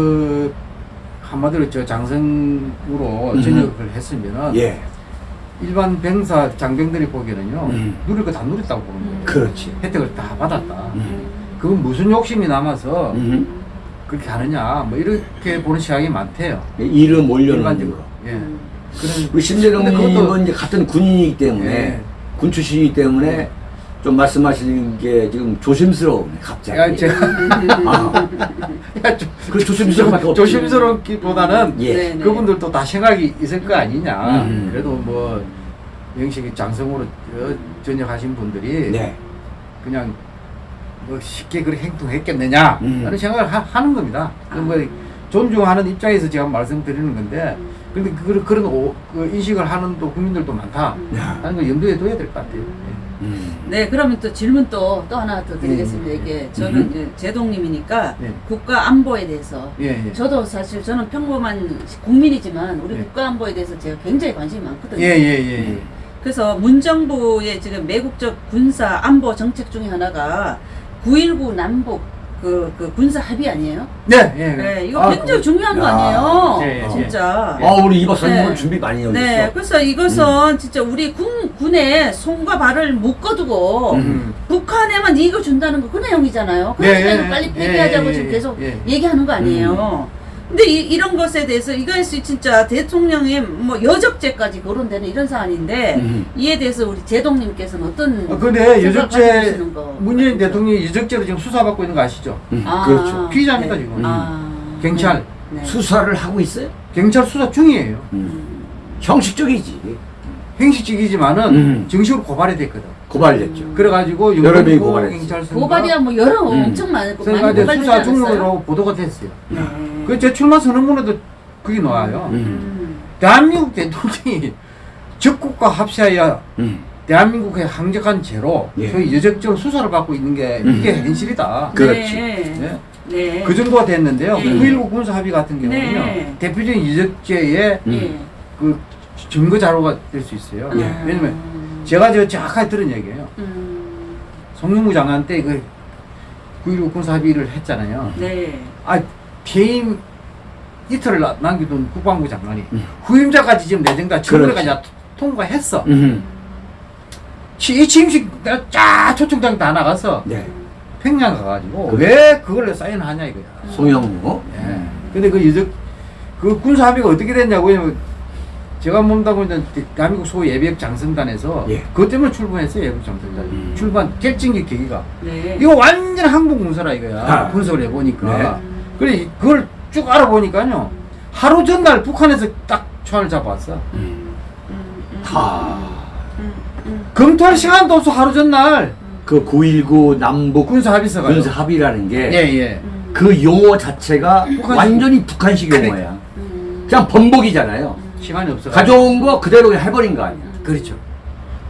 한마디로 저 장성으로
음.
전역을 했으면은
예.
일반 병사 장병들이 보기에는요
음.
누릴 거 다 누렸다고 보는 거예요.
그렇지.
혜택을 다 받았다.
음.
그건 무슨 욕심이 남아서
음.
그렇게 하느냐 뭐 이렇게 보는 시각이 많대요.
이름
일반적으로.
거.
예.
음.
그런
우리
그것도-
이제 같은 군인이기 때문에
예.
군 출신이기 때문에 좀 말씀하시는 게 지금 조심스러우네 갑자기.
야, 제가
아,
야, 좀-
그 조심스러운.
조심스럽기보다는
예.
네, 네.
그분들도 다 생각이 있을 거 아니냐.
음.
그래도 뭐 영식이 장성으로 어, 전역하신 분들이
네.
그냥 뭐 쉽게 그렇게 행동했겠느냐
음.
라는 생각을 하, 는 겁니다. 그뭐 존중하는 입장에서 제가 말씀드리는 건데 근데 그, 그런 오, 그 인식을 하는 또 국민들도 많다.
야.
라는 걸 염두에 둬야 될 것 같아요.
음.
네, 그러면 또 질문 또, 또 하나 더 드리겠습니다.
음.
이게 저는
음.
이제 제동님이니까
네.
국가 안보에 대해서
예, 예.
저도 사실 저는 평범한 국민이지만 우리
네.
국가 안보에 대해서 제가 굉장히 관심이 많거든요.
예, 예, 예. 예.
그래서 문정부의 지금 매국적 군사 안보 정책 중에 하나가 9.19 남북 그, 그 군사 합의 아니에요?
네, 예.
네, 이거
아,
굉장히
그-
중요한 거
야.
아니에요?
예, 예,
진짜.
아 우리 이 박사님
네.
준비 많이 해오셨어.
네, 그래서 이것은 진짜 우리 군, 군의 손과 발을 묶어두고
음.
북한에만 이익을 준다는 거그 내용이잖아요.
예,
그래서
예,
빨리
예,
폐기하자고
예,
지금
예,
계속
예.
얘기하는 거 아니에요. 근데 이, 런 것에 대해서 이것이 진짜 대통령의 뭐 여적죄까지 거론되는 이런 사안인데
음.
이에 대해서 우리 제동님께서는 어떤
아, 근데 여적죄 문재인? 대통령이 여적죄로 지금 수사받고 있는 거 아시죠?
음,
아,
그렇죠.
피의자입니다,
네.
지금.
아,
경찰.
네. 네.
수사를 하고 있어요?
경찰 수사 중이에요.
음. 형식적이지.
행식적이지만은
음.
정식으로 고발이 됐거든.
고발됐죠.
그래가지고
여러 명이.
경찰서가
고발이야 뭐 여러
음.
엄청 많고 많이
그러니까 이제
고발되지
수사
않았어요?
중으로 보도가 됐어요.
네.
그제 출마 선언문에도 그게 나와요.
음.
음.
대한민국 대통령이 적국과 합세하여
음.
대한민국의 항적한 죄로
예.
소위 여적죄로 수사를 받고 있는 게
음.
이게 현실이다.
그렇지.
네.
네.
네.
그 정도가 됐는데요.
네.
9.19 군사 합의 같은 경우는요.
네.
대표적인 여적죄의
음.
예.
그 증거 자료가 될 수 있어요.
예.
아.
왜냐면 제가 저 정확하게 들은 얘기예요.
음.
송영무 장관 때그 9.19 군사 합의를 했잖아요.
네.
아, 퇴임 이틀을 나- 남겨둔 국방부 장관이
음.
후임자까지 지금 내정다 청문회까지 통과했어.
음.
치- 이 취임식 쫙 초청장 다 나가서
네.
평양 가가지고
그래.
왜 그걸 사인하냐 이거야.
송영무.
예. 근데 그 여적 그 군사 합의가 어떻게 됐냐고 제가 몸다 보니까 대한민국 소 예비역 장성단에서
예.
그것 때문에 출범했어요 예비역 장성단
음.
출범 결정적 계기가
네.
이거 완전 항복 문서라 이거야
아.
분석을 해보니까
네.
그래 그걸 쭉 알아보니까요 하루 전날 북한에서 딱 총알을 잡아왔어
음.
음, 음,
하.
음, 음.
검토할 시간도 없어 하루 전날
그 9.19 남북
군사 합의서가
군사 합의라는 게
예예
음.
그 용어 자체가
북한식.
완전히 북한식. 용어야.
음.
그냥 번복이잖아요.
시간이 없어
가져온 거 그대로 해버린 거 아니야.
그렇죠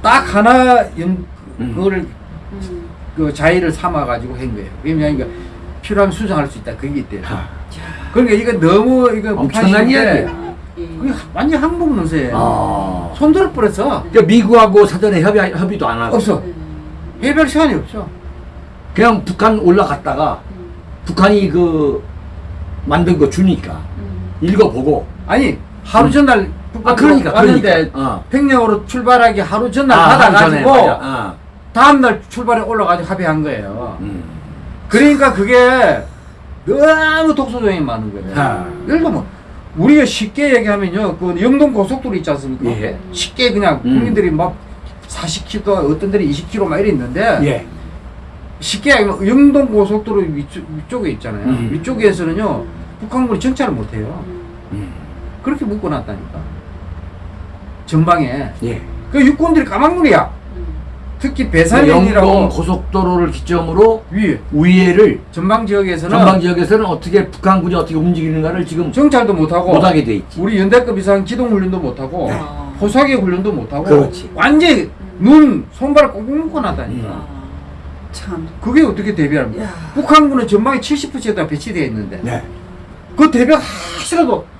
딱 하나 연
음.
그거를
음.
그 자의를 삼아 가지고 한 거예요. 그러니까 필요하면 수정할 수 있다. 그게 있대요.
하.
그러니까 이거 너무 이거
엄청난 이야기야.
예.
그게 완전 항복 문서예요.
아.
손들어 버렸어.
그러니까 미국하고 사전에 협의, 협의도 안 하고.
없어.
음.
해별 시간이 없어.
그냥 북한 올라갔다가
음.
북한이 그 만든 거 주니까
음.
읽어보고.
아니 하루 전날
아, 그러니까,
왔는데
그러니까. 어.
평양으로 출발하기 하루 전날
아,
받아가지고
맞아. 어.
다음 날 출발에 올라가지고 합의한 거예요.
음.
그러니까 그게 너무 독소조항이 많은 거예요.
아.
예를 들면 우리가 쉽게 얘기하면요, 그 영동 고속도로 있지 않습니까?
예.
쉽게 그냥
음.
국민들이 막 40km, 어떤 데는 20km 막 이래 있는데
예.
쉽게 얘기하면 영동 고속도로 위쪽, 위쪽에 있잖아요.
음.
위쪽에서는요, 북한군이 정찰을 못해요.
음.
그렇게 묶어놨다니까. 전방에.
예.
그 육군들이 까막눈이야.
음.
특히
영동
배산연이라고
고속도로를 기점으로
위에
위에를
전방 지역에서는
전방 지역에서는 어떻게 북한군이 어떻게 움직이는가를 지금
정찰도 못하고
못하게 돼 있지.
우리 연대급 이상 기동 훈련도 못하고
아.
포사기 훈련도 못하고
그렇지.
완전히 눈 손발을 꽁꽁 묶어놨다니까
아. 참.
그게 어떻게 대비합니까
야.
북한군은 전방에 70%가 배치되어 있는데
네.
그 대비 하시라도
음.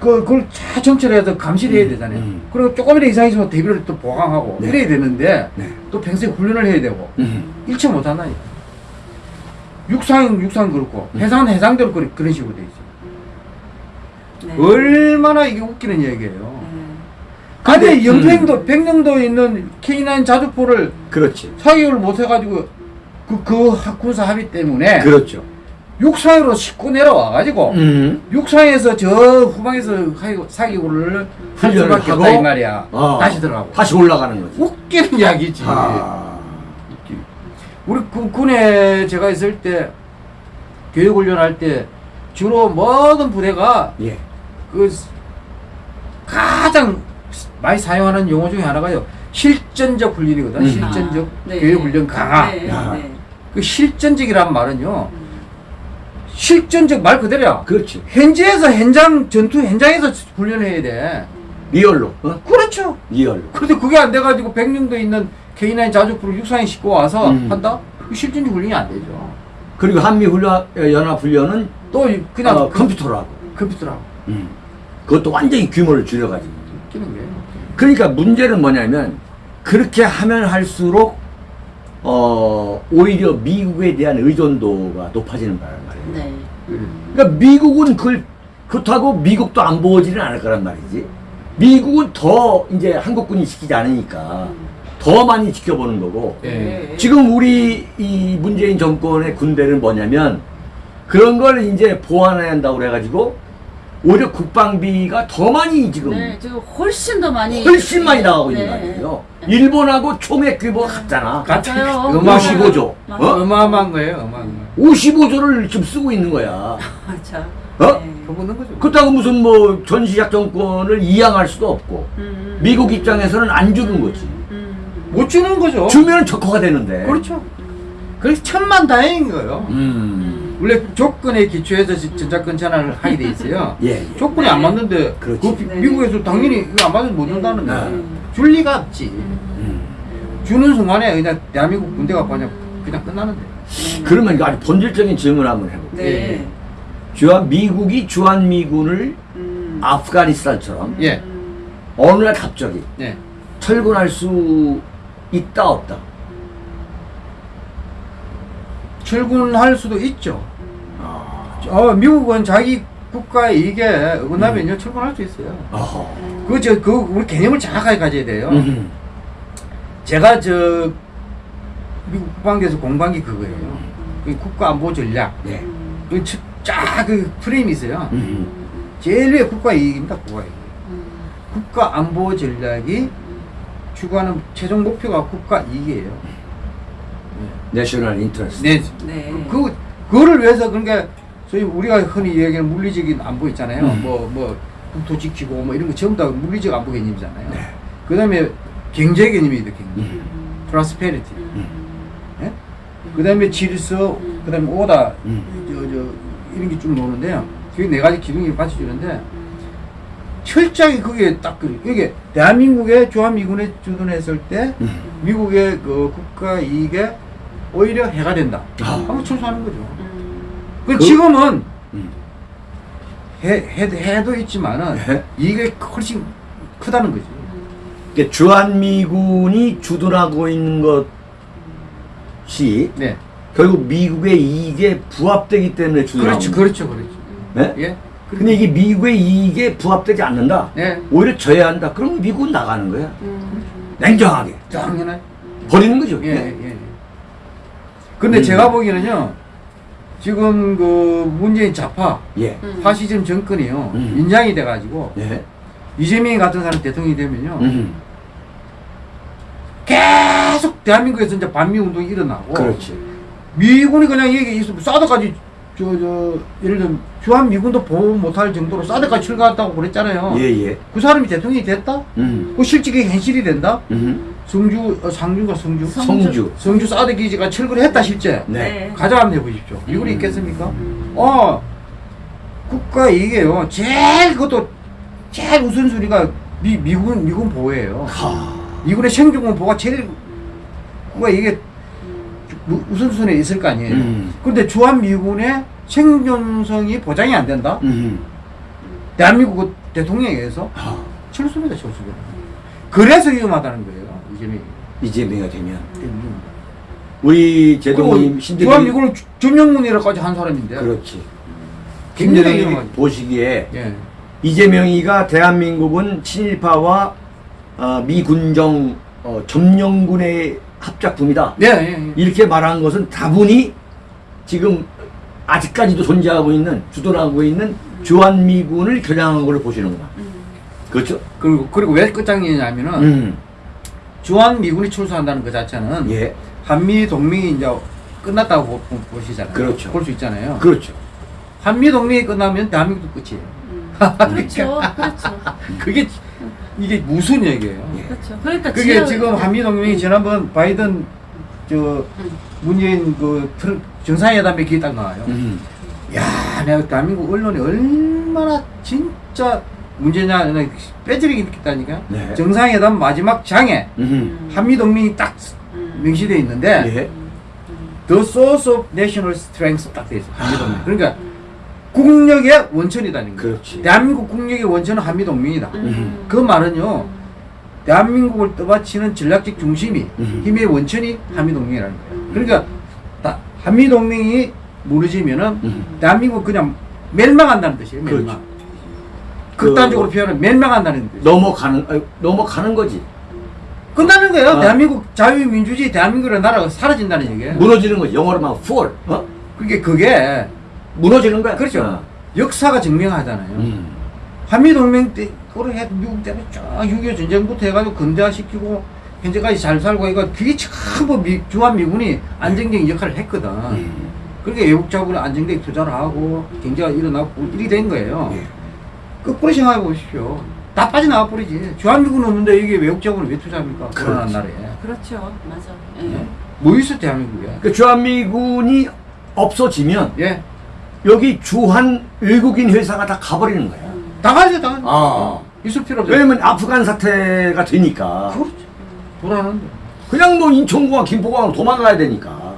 그, 그걸 잘 정찰해서 감시를 해야 되잖아요
음.
그리고 조금이라도 이상 있으면 대비를 또 보강하고
네.
이래야 되는데
네.
또 평소에 훈련을 해야 되고
음.
일체 못한다니까 육상 육상 그렇고
음.
해상은 해상대로 그런, 그런 식으로 돼 있어요
네.
얼마나 이게 웃기는 얘기예요
네.
근데 연평도 백령도에 있는 K9 자주포를
그렇지.
사격을 못 해가지고 그, 그 하- 군사 합의 때문에
그렇죠.
육상으로 싣고 내려와가지고
음.
육상에서 저 후방에서 사기구를 할
훈련을
수밖에? 없다 이 말이야.
어.
다시 들어가고.
다시 올라가는 거지.
웃기는 이야기지.
아.
우리 군- 군에 제가 있을 때 교육 훈련할 때 주로 모든 부대가
예.
그 가장 많이 사용하는 용어 중에 하나가요. 실전적 훈련이거든.
음.
실전적
아, 네.
교육 훈련 강화.
네,
야.
네.
그 실전적이란 말은요. 실전적 말 그대로야.
그렇지.
현지에서 현장 전투 현장에서 훈련해야 돼.
real로. 어?
그렇죠.
real로.
그런데 그게 안 돼가지고 백령도에 있는 K9 자주포를 육상에 싣고 와서
음.
한다? 그 실전적 훈련이 안 되죠.
그리고 한미 훈련 연합 훈련은
또 그냥
어,
그-
컴퓨터로 하고.
컴퓨터라고
음. 그것도 완전히 규모를 줄여가지고. 그러니까 문제는 뭐냐면 그렇게 하면 할수록 어 오히려 미국에 대한 의존도가 높아지는 거란 말이에요.
네.
그러니까 미국은 그걸 그렇다고 미국도 안 보지는 않을 거란 말이지. 미국은 더 이제 한국군이 지키지 않으니까 더 많이 지켜보는 거고.
예.
지금 우리 이 문재인 정권의 군대는 뭐냐면 그런 걸 이제 보완해야 한다고 그래가지고 오히려 국방비가 더 많이 지금
네, 지금 훨씬 더 많이
훨씬 많이 나가고 있는 거
네.
아니에요. 일본하고 총액 규모가 같잖아.
맞아요.
음악
55조.
맞아요.
어?
어마어마한 거예요, 어마어마한 거.
55조를 지금 쓰고 있는 거야.
맞아.
어?
네.
거죠.
그렇다고 무슨 뭐 전시작 정권을 이양할 수도 없고
음,
미국 입장에서는 안 주는 거지.
음,
못 주는 거죠.
주면 적화가 되는데.
그렇죠. 그래서 천만 다행인 거예요.
음.
원래 조건에 기초해서 지- 전자권 전환을 하게 돼 있어요.
예, 예.
조건이 안 맞는데
그렇지.
그 미- 미국에서 당연히 이거 안 맞으면 못 준다는
네.
거야. 줄 리가 없지.
음.
주는 순간에 그냥 대한민국 군대가 그냥 그냥 끝나는데.
그러면 이거 아주 본질적인 질문 을 한번 해볼게요.
네.
주한 미국이 주한미군을
음.
아프가니스탄처럼
예.
어느 날 갑자기
네.
철군할 수 있다 없다.
출근할 수도 있죠.
아.
어, 미국은 자기 국가의 이익에 어긋나면요 출근할 수 있어요. 그저 그 우리 개념을 정확하게 가져야 돼요.
음.
제가 저 미국 국방부에서 공부한 게 그거예요. 그 국가안보 전략.
네.
그 쫙 그 프레임이 있어요.
음.
제일 위에 국가 이익입니다. 국가 이익. 국가 안보 전략이 추구하는 최종 목표가 국가 이익이에요.
내셔널 인터레스트.
네.
네.
그 그거를 위해서 그러니까 소위 우리가 흔히 얘기하는 물리적인 안보 있잖아요.
음.
뭐 뭐 국토 지키고 뭐 이런 거 전부 다 물리적 안보 개념이잖아요.
네.
그 다음에 경제 개념이거든. 경제.
음.
프로스페리티.
음.
예? 그다음에 질서, 그 다음에 오다,
음.
저, 저 이런 게 쭉 나오는데요. 그게 네 가지 기둥이 받쳐주는데 철저하게 그게 딱 그, 이게 대한민국의 주한미군에 주둔했을 때
음.
미국의 그 국가 이익에 오히려 해가 된다.
아.
한번 철수하는 거죠.
음.
그
그-
지금은
음.
해, 해, 해도 있지만은
네.
이게 훨씬 크다는 거지.
그러니까 주한미군이 주둔하고 있는 것이
네.
결국 미국의 이익에 부합되기 때문에 주둔하고
그렇죠, 그렇죠, 그렇죠.
네?
예.
근데 이게 미국의 이익에 부합되지 않는다.
네.
오히려 져야 한다. 그럼 미국은 나가는 거야.
음.
냉정하게.
당연하죠.
버리는 거죠.
예, 예. 예. 근데
음.
제가 보기에는요, 지금 그 문재인 좌파,
예.
음.
파시즘 정권이요,
음.
인장이 돼가지고,
예.
이재명 같은 사람 대통령이 되면요,
음.
계속 대한민국에서 이제 반미 운동이 일어나고,
그렇지.
미군이 그냥 이게 있으면 사드까지, 저, 저, 예를 들면, 주한 미군도 보호 못할 정도로 사드까지 출가했다고 그랬잖아요.
예, 예.
그 사람이 대통령이 됐다?
음.
그 실직이 현실이 된다?
음.
성주, 어, 상주가 성주?
성주.
성주.
성주 사드 기지가 철거를 했다, 실제.
네.
가자 한번 해보십시오. 미군이
음.
있겠습니까? 어, 국가 이게요. 제일 그것도 제일 우선순위가 미, 미군 미군 보호예요.
하.
미군의 생존권 보호가 제일 국가 이게 우- 우선순위에 있을 거 아니에요.
음.
그런데 주한 미군의 생존성이 보장이 안 된다.
음.
대한민국 대통령에 의해서
하.
철수입니다, 철수입니다. 그래서 위험하다는 거예요. 이재명이.
이재명이 되면
위험합니다.
우리 제동님 신대리
미군을 주- 점령문이라까지 한 사람인데.
그렇지. 김대동이
위험하죠.
보시기에
예.
이재명이가 대한민국은 친일파와 어, 미군정 어, 점령군의 합작품이다.
예, 예, 예.
이렇게 말한 것은 다분히 지금 아직까지도 존재하고 있는 주둔하고 있는 주한미군을 겨냥한 걸로 보시는구나.
음.
그렇죠?
그리고 그리고 왜 끝장이냐면은
음.
주한 미군이 출소한다는 그 자체는
예.
한미 동맹이 이제 끝났다고 보, 보- 보시잖아요.
그렇죠.
볼 수 있잖아요.
그렇죠.
한미 동맹이 끝나면 대한민국도 끝이에요.
음. 그렇죠. 그렇죠.
그게 이게 무슨 얘기예요?
예.
그렇죠. 그러니까
그게 지금 한미 동맹이 지난번 바이든 저
음.
문재인 그 트럼- 정상회담에 기에 딱 나와요.
음.
야, 내가 대한민국 언론이 얼마나 진짜 문제냐, 있다니까.
네.
정상회담 마지막 장에
음.
한미 동맹이 딱
음.
명시돼 있는데
예.
The source of national strength 딱돼 있어. 한미 동맹.
아.
그러니까 국력의 원천이다는 거예요.
그렇지.
대한민국 국력의 원천은 한미 동맹이다.
음.
그 말은요. 대한민국을 떠받치는 전략적 중심이
음.
힘의 원천이 한미 동맹이라는 거예요.
음.
그러니까 다- 한미 동맹이 무너지면은
음.
대한민국 그냥 멸망한다는 뜻이에요. 멸망.
그렇죠.
극단적으로
그-
표현하면 멸망한다는 뜻.
넘어가는 아니, 넘어가는 거지.
끝나는 거예요.
아.
대한민국 자유민주주의 대한민국이라는 나라가 사라진다는 얘기예요.
무너지는 거지. 영어로 말하면 fall. 어?
그게 그게
무너지는 거야.
그렇죠.
어.
역사가 증명하잖아요.
음.
한미 동맹 때 그래 미국 때문에 쫙6.25 전쟁부터 해가지고 근대화시키고 현재까지 잘 살고 이거 그게 전부 미, 주한 미군이 안정적인 역할을 했거든.
음.
그러니까 외국 자본이 안정되게 투자를 하고 경제가 일어나고 일이 된 거예요.
예.
거꾸로 생각해 보십시오. 다 빠져나와 버리지. 주한미군 없는데 이게 외국 자본을 왜 투자합니까? 불안한
그렇지.
나라에.
그렇죠. 맞아. 예.
예? 뭐 있어 대한민국에?
그 주한미군이 없어지면
예.
여기 주한 외국인 회사가 다 가버리는 거야.
음.
다 가죠, 다 가죠.
아.
있을 필요 없죠.
왜냐면 아프간 사태가 되니까
그렇죠. 불안한데.
그냥 뭐 인천공항, 김포공항 도망가야 되니까.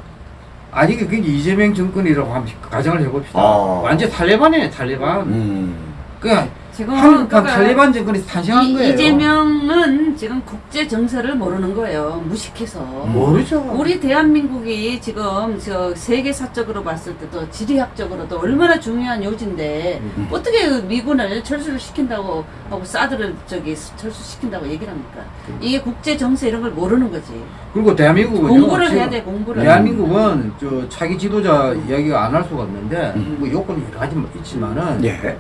아니 그게 이재명 정권이라고 한번 가정을 해봅시다.
아.
완전 탈레반이에요, 탈레반.
음.
그냥
지금
한국한
그러니까
탈레반 정권이 탄생한
이,
거예요.
이재명은 지금 국제 정세를 모르는 거예요. 무식해서.
모르죠.
우리 대한민국이 지금 저 세계사적으로 봤을 때도 지리학적으로도 얼마나 중요한 요지인데
음.
어떻게 그 미군을 철수를 시킨다고 하고 사드를 저기 철수시킨다고 얘기를 합니까? 이게 국제 정세 이런 걸 모르는 거지.
그리고 대한민국은
공부를 해야 돼 공부를.
대한민국은 저 차기 지도자 이야기가 안 할 수가 없는데
음.
뭐 요건이 여러 가지 있지만은
예.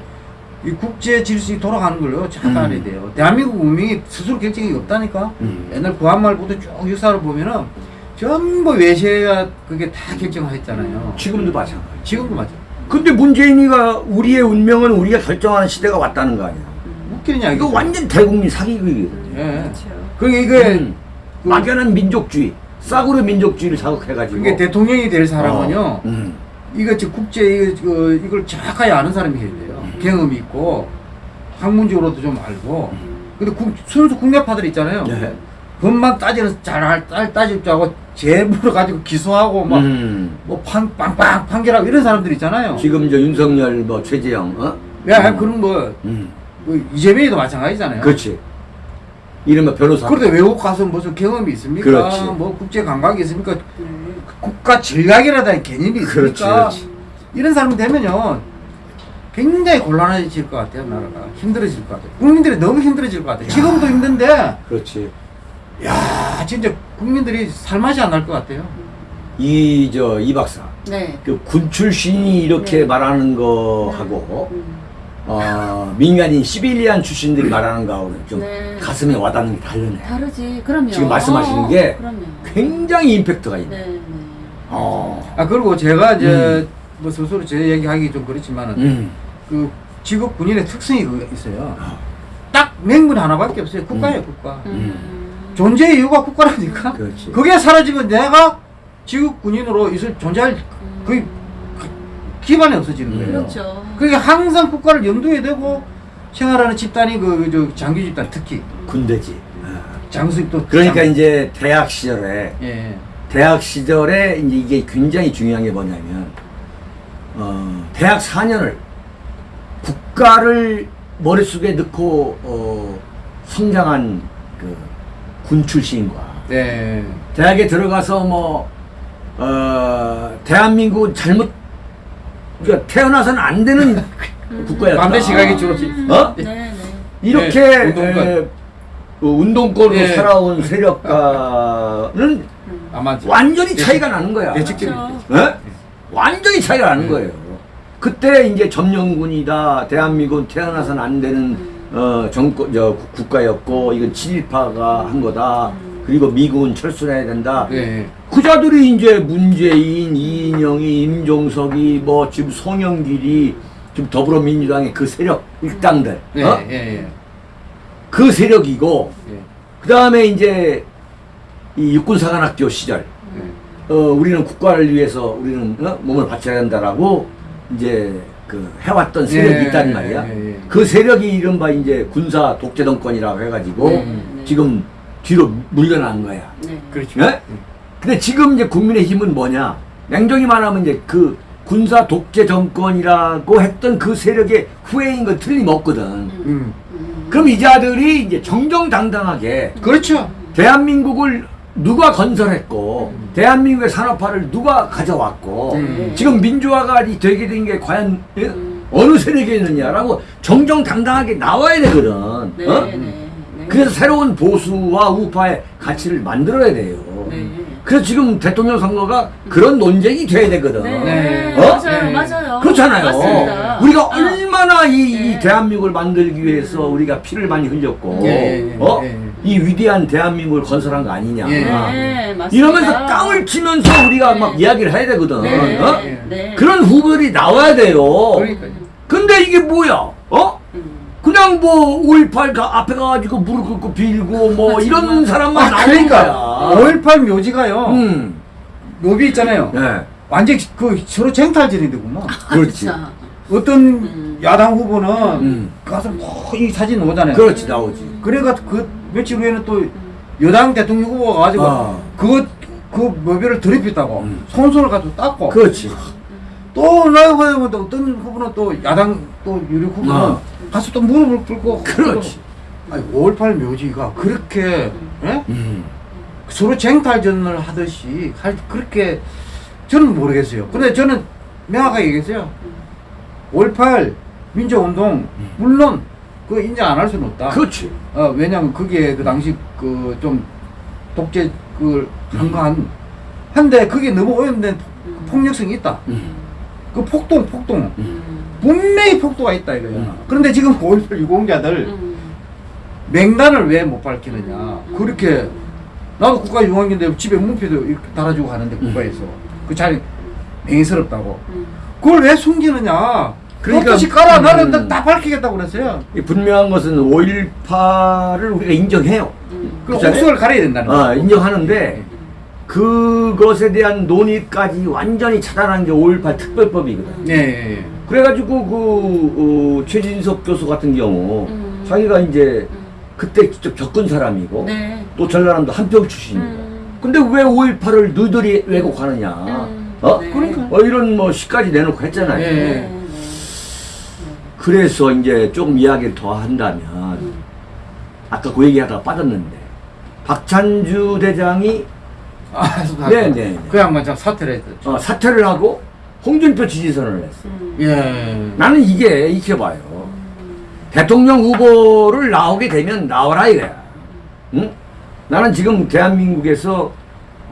이 국제 질서이 돌아가는 걸요 잘
음.
돼요. 대한민국 운명이 스스로 결정이 없다니까.
음.
옛날 구한말부터 쭉 역사를 보면은 전부 외세가 그게 다 결정했잖아요.
지금도 마찬가지.
지금도 맞아.
근데 문재인이가 우리의 운명은 우리가 결정하는 시대가 왔다는 거 아니야.
웃기는 이야기.
이거 완전 대국민 사기극이거든.
예.
그렇죠.
그게 이게
음. 막연한 민족주의, 싸구려 민족주의를 자극해가지고.
그게 대통령이 될 사람은요.
어, 음.
이거 저 국제 이거, 이거 이걸 정확하게 아는 사람이 해야 돼요. 경험이 있고 학문적으로도 좀 알고. 근데 국, 순수 국내파들 있잖아요.
예.
법만 따지는 잘 따- 따질 줄 알고 제보를 가지고 기소하고 막
음.
뭐 판, 빵빵 판결하고 이런 사람들 있잖아요.
지금 저 윤석열, 뭐 최재형, 어?
야,
음.
그런 뭐,
음.
뭐 이재명이도 마찬가지잖아요.
그렇지. 이른바 변호사.
그런데 외국 가서 무슨 경험이 있습니까?
그렇지.
뭐 국제 감각이 있습니까?
음.
국가 전략이라는 개념이 있습니까?
그렇지, 그렇지.
이런 사람 되면요 굉장히 곤란해질 것 같아요 나라가 힘들어질 것 같아요 국민들이 너무 힘들어질 것 같아요 지금도 힘든데
그렇지.
야 진짜 국민들이 살맛이 안 날 것 같아요
이, 저, 이 박사.
네.
그군 출신이 이렇게
네.
말하는 거하고,
음.
어, 민간인 시빌리안 출신들이 말하는 거하고는 좀
네.
가슴에 와닿는 게 다르네.
다르지. 그럼요.
지금 말씀하시는 게
그럼요.
굉장히 임팩트가 있네.
네, 네.
어.
아 그리고 제가 이제
음.
뭐 스스로 제 얘기하기 좀 그렇지만은
음.
그 직업 군인의 특성이 그거 있어요
아.
딱 명분 하나밖에 없어요 국가예요
음.
국가
음.
존재 이유가 국가라니까
그렇지.
그게 사라지면 내가 지국 군인으로 있을 존재할 그 기반이 없어지는 거예요.
음.
그렇죠.
그게 항상 국가를 염두에 두고 생활하는 집단이 그저 장교 집단 특히
군대지. 어.
장수입도
그러니까 이제 대학 시절에
예.
대학 시절에 이제 이게 굉장히 중요한 게 뭐냐면 어, 대학 4년을 국가를 머릿속에 넣고 어, 성장한 그 군 출신과
네.
대학에 들어가서 뭐 어, 대한민국 잘못 그러니까 태어나서는 안 되는 국가였다.
반대 시각이 줄었지.
어?
네, 네.
이렇게
네, 운동권.
에, 그 운동권으로
네.
살아온 세력과는
음.
아마
완전히 차이가 나는 거야.
예측-
그렇죠.
예? 완전히 차이가 나는 거예요. 그때 이제 점령군이다. 대한민국은 태어나서는 안 되는 어 정권 저 국- 국가였고 이건 친일파가 한 거다. 그리고 미국은 철수해야 된다.
예.
그자들이 이제 문재인, 이인영이, 임종석이 뭐 지금 송영길이 지금 더불어민주당의 그 세력 일당들
예.
어?
예. 예.
그 세력이고
예.
그 다음에 이제 이 육군사관학교 시절
예.
어, 우리는 국가를 위해서 우리는 어? 몸을 바쳐야 된다라고 이제 그 해왔던 세력이
예,
있단 말이야.
예, 예.
그 세력이 이른바 이제 군사 독재 정권이라고 해가지고
음.
지금 뒤로 물러난 거야.
네.
그렇죠.
예? 근데 지금 이제 국민의 힘은 뭐냐? 냉정히 말하면 이제 그 군사 독재 정권이라고 했던 그 세력의 후예인 건 틀림없거든.
음.
그럼 이 자들이 이제 정정당당하게
그렇죠.
대한민국을 누가 건설했고 대한민국의 산업화를 누가 가져왔고
음.
지금 민주화가 이 되게 된 게 과연 예?
음.
어느 세력에 있느냐라고 정정당당하게 나와야 되거든.
네.
어?
네. 네.
그래서 새로운 보수와 우파의 가치를 만들어야 돼요.
네.
그래서 지금 대통령 선거가 그런 논쟁이 돼야 되거든.
네.
네.
어?
맞아요.
네.
맞아요.
그렇잖아요.
맞습니다.
우리가
어.
얼마나 이, 이
네.
대한민국을 만들기 위해서 우리가 피를 많이 흘렸고, 어?
예.
이 위대한 대한민국을 건설한 거 아니냐.
예.
네. 맞습니다.
이러면서 깡을 치면서 우리가
네.
막 이야기를 해야 되거든.
네.
어?
네.
그런 후보들이 나와야 돼요.
그러니까요.
근데 이게 뭐야? 어?
음.
그냥 뭐, 5.18 가, 앞에 가가지고 무릎 꿇고 빌고 뭐,
아,
이런. 사람만
아,
나오는
그러니까
거야.
5.18 묘지가요.
음.
묘비 있잖아요.
네.
완전 그 서로 쟁탈전이되구만.
그렇지.
자,
어떤
음.
야당 후보는
음.
가서 뭐 이 사진 오잖아요.
그렇지, 나오지.
그래가 그 며칠 후에는 또 여당 대통령 후보가 가지고
아.
그거 그 묘비를 더럽혔다고
음.
손손을 가지고 닦고
그렇지.
또 나가면 또 어떤 후보는 또 야당 또 유력 후보는
아.
가서 또 무릎을 꿇고
그렇지.
아니 5.18 묘지가 그렇게 예?
음.
서로 쟁탈전을 하듯이 할 그렇게 저는 모르겠어요. 근데 저는 명확하게 얘기했어요. 5.18 민주운동 물론 그 인정 안 할 수는 없다.
그렇지.
어, 왜냐면 그게 그 당시 그 좀 독재 그 한가한 한데 그게 너무 오염된 폭력성이 있다.
음.
그 폭동 폭동
음.
분명히 폭도가 있다 이거야.
음.
그런데 지금 5.18 유공자들
음.
맹단을 왜 못 밝히느냐.
음.
그렇게 나도 국가 유공인데 집에 문표도 이렇게 달아주고 가는데 국가에서 그 자리 맹스럽다고.
음.
그걸 왜 숨기느냐.
그러니까,
그러니까 깔아
음.
나는 다 밝히겠다고 그랬어요.
이 분명한 것은 5.18을 우리가 인정해요.
음.
그. 옥석을 가려야 된다는
어,
거죠.
인정하는데 그것에 대한 논의까지 완전히 차단한 게 5.18 특별법이거든.
예, 예, 예.
그래가지고 그 어, 최진석 교수 같은 경우
음.
자기가 이제
음.
그때 직접 겪은 사람이고
네.
또 전라남도 한평 출신이고
음.
근데 왜 5.18을 너희들이 왜곡하느냐
음.
어?
네.
그러니까.
어, 이런 뭐 시까지 내놓고 했잖아요.
예.
네. 네.
그래서 이제 조금 이야기를 더 한다면
음.
아까 그 얘기하다가 빠졌는데 박찬주 대장이
아,
네, 네.
그 양반 참 사퇴를 했죠.
어, 사퇴를 하고 홍준표 지지선을 했어.
음.
예.
나는 이게 익혀봐요. 대통령 후보를 나오게 되면 나와라 이거야. 응? 나는 지금 대한민국에서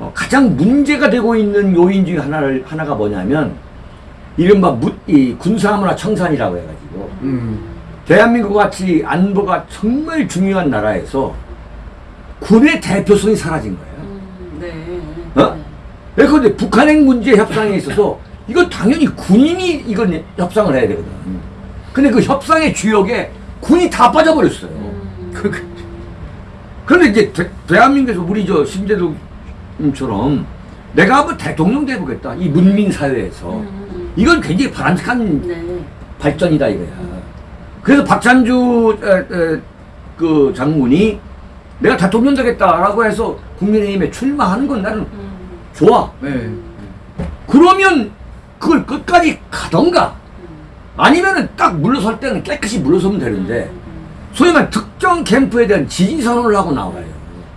어, 가장 문제가 되고 있는 요인 중에 하나를 하나가 뭐냐면 이른바 무, 이 군사문화 청산이라고 해가지고
음.
대한민국 같이 안보가 정말 중요한 나라에서 군의 대표성이 사라진 거예요.
음. 네.
어? 예, 그런데 북한핵 문제 협상에 있어서 이건 당연히 군인이 이건 협상을 해야 되거든. 근데 그 협상의 주역에 군이 다 빠져버렸어요.
음.
그,
그런데 이제 대, 한민국에서 우리 저 심재동처럼 내가 한번 대통령 돼보겠다. 이 문민 사회에서
음.
이건 굉장히 바람직한
네.
발전이다 이거야. 그래서 박찬주 에, 에, 그 장군이 내가 대통령 되겠다라고 해서 국민의힘에 출마하는 건 나는
음.
좋아.
네.
그러면 그걸 끝까지 가던가 아니면은 딱 물러설 때는 깨끗이 물러서면 되는데 소위 말 특정 캠프에 대한 지지 선언을 하고 나와요.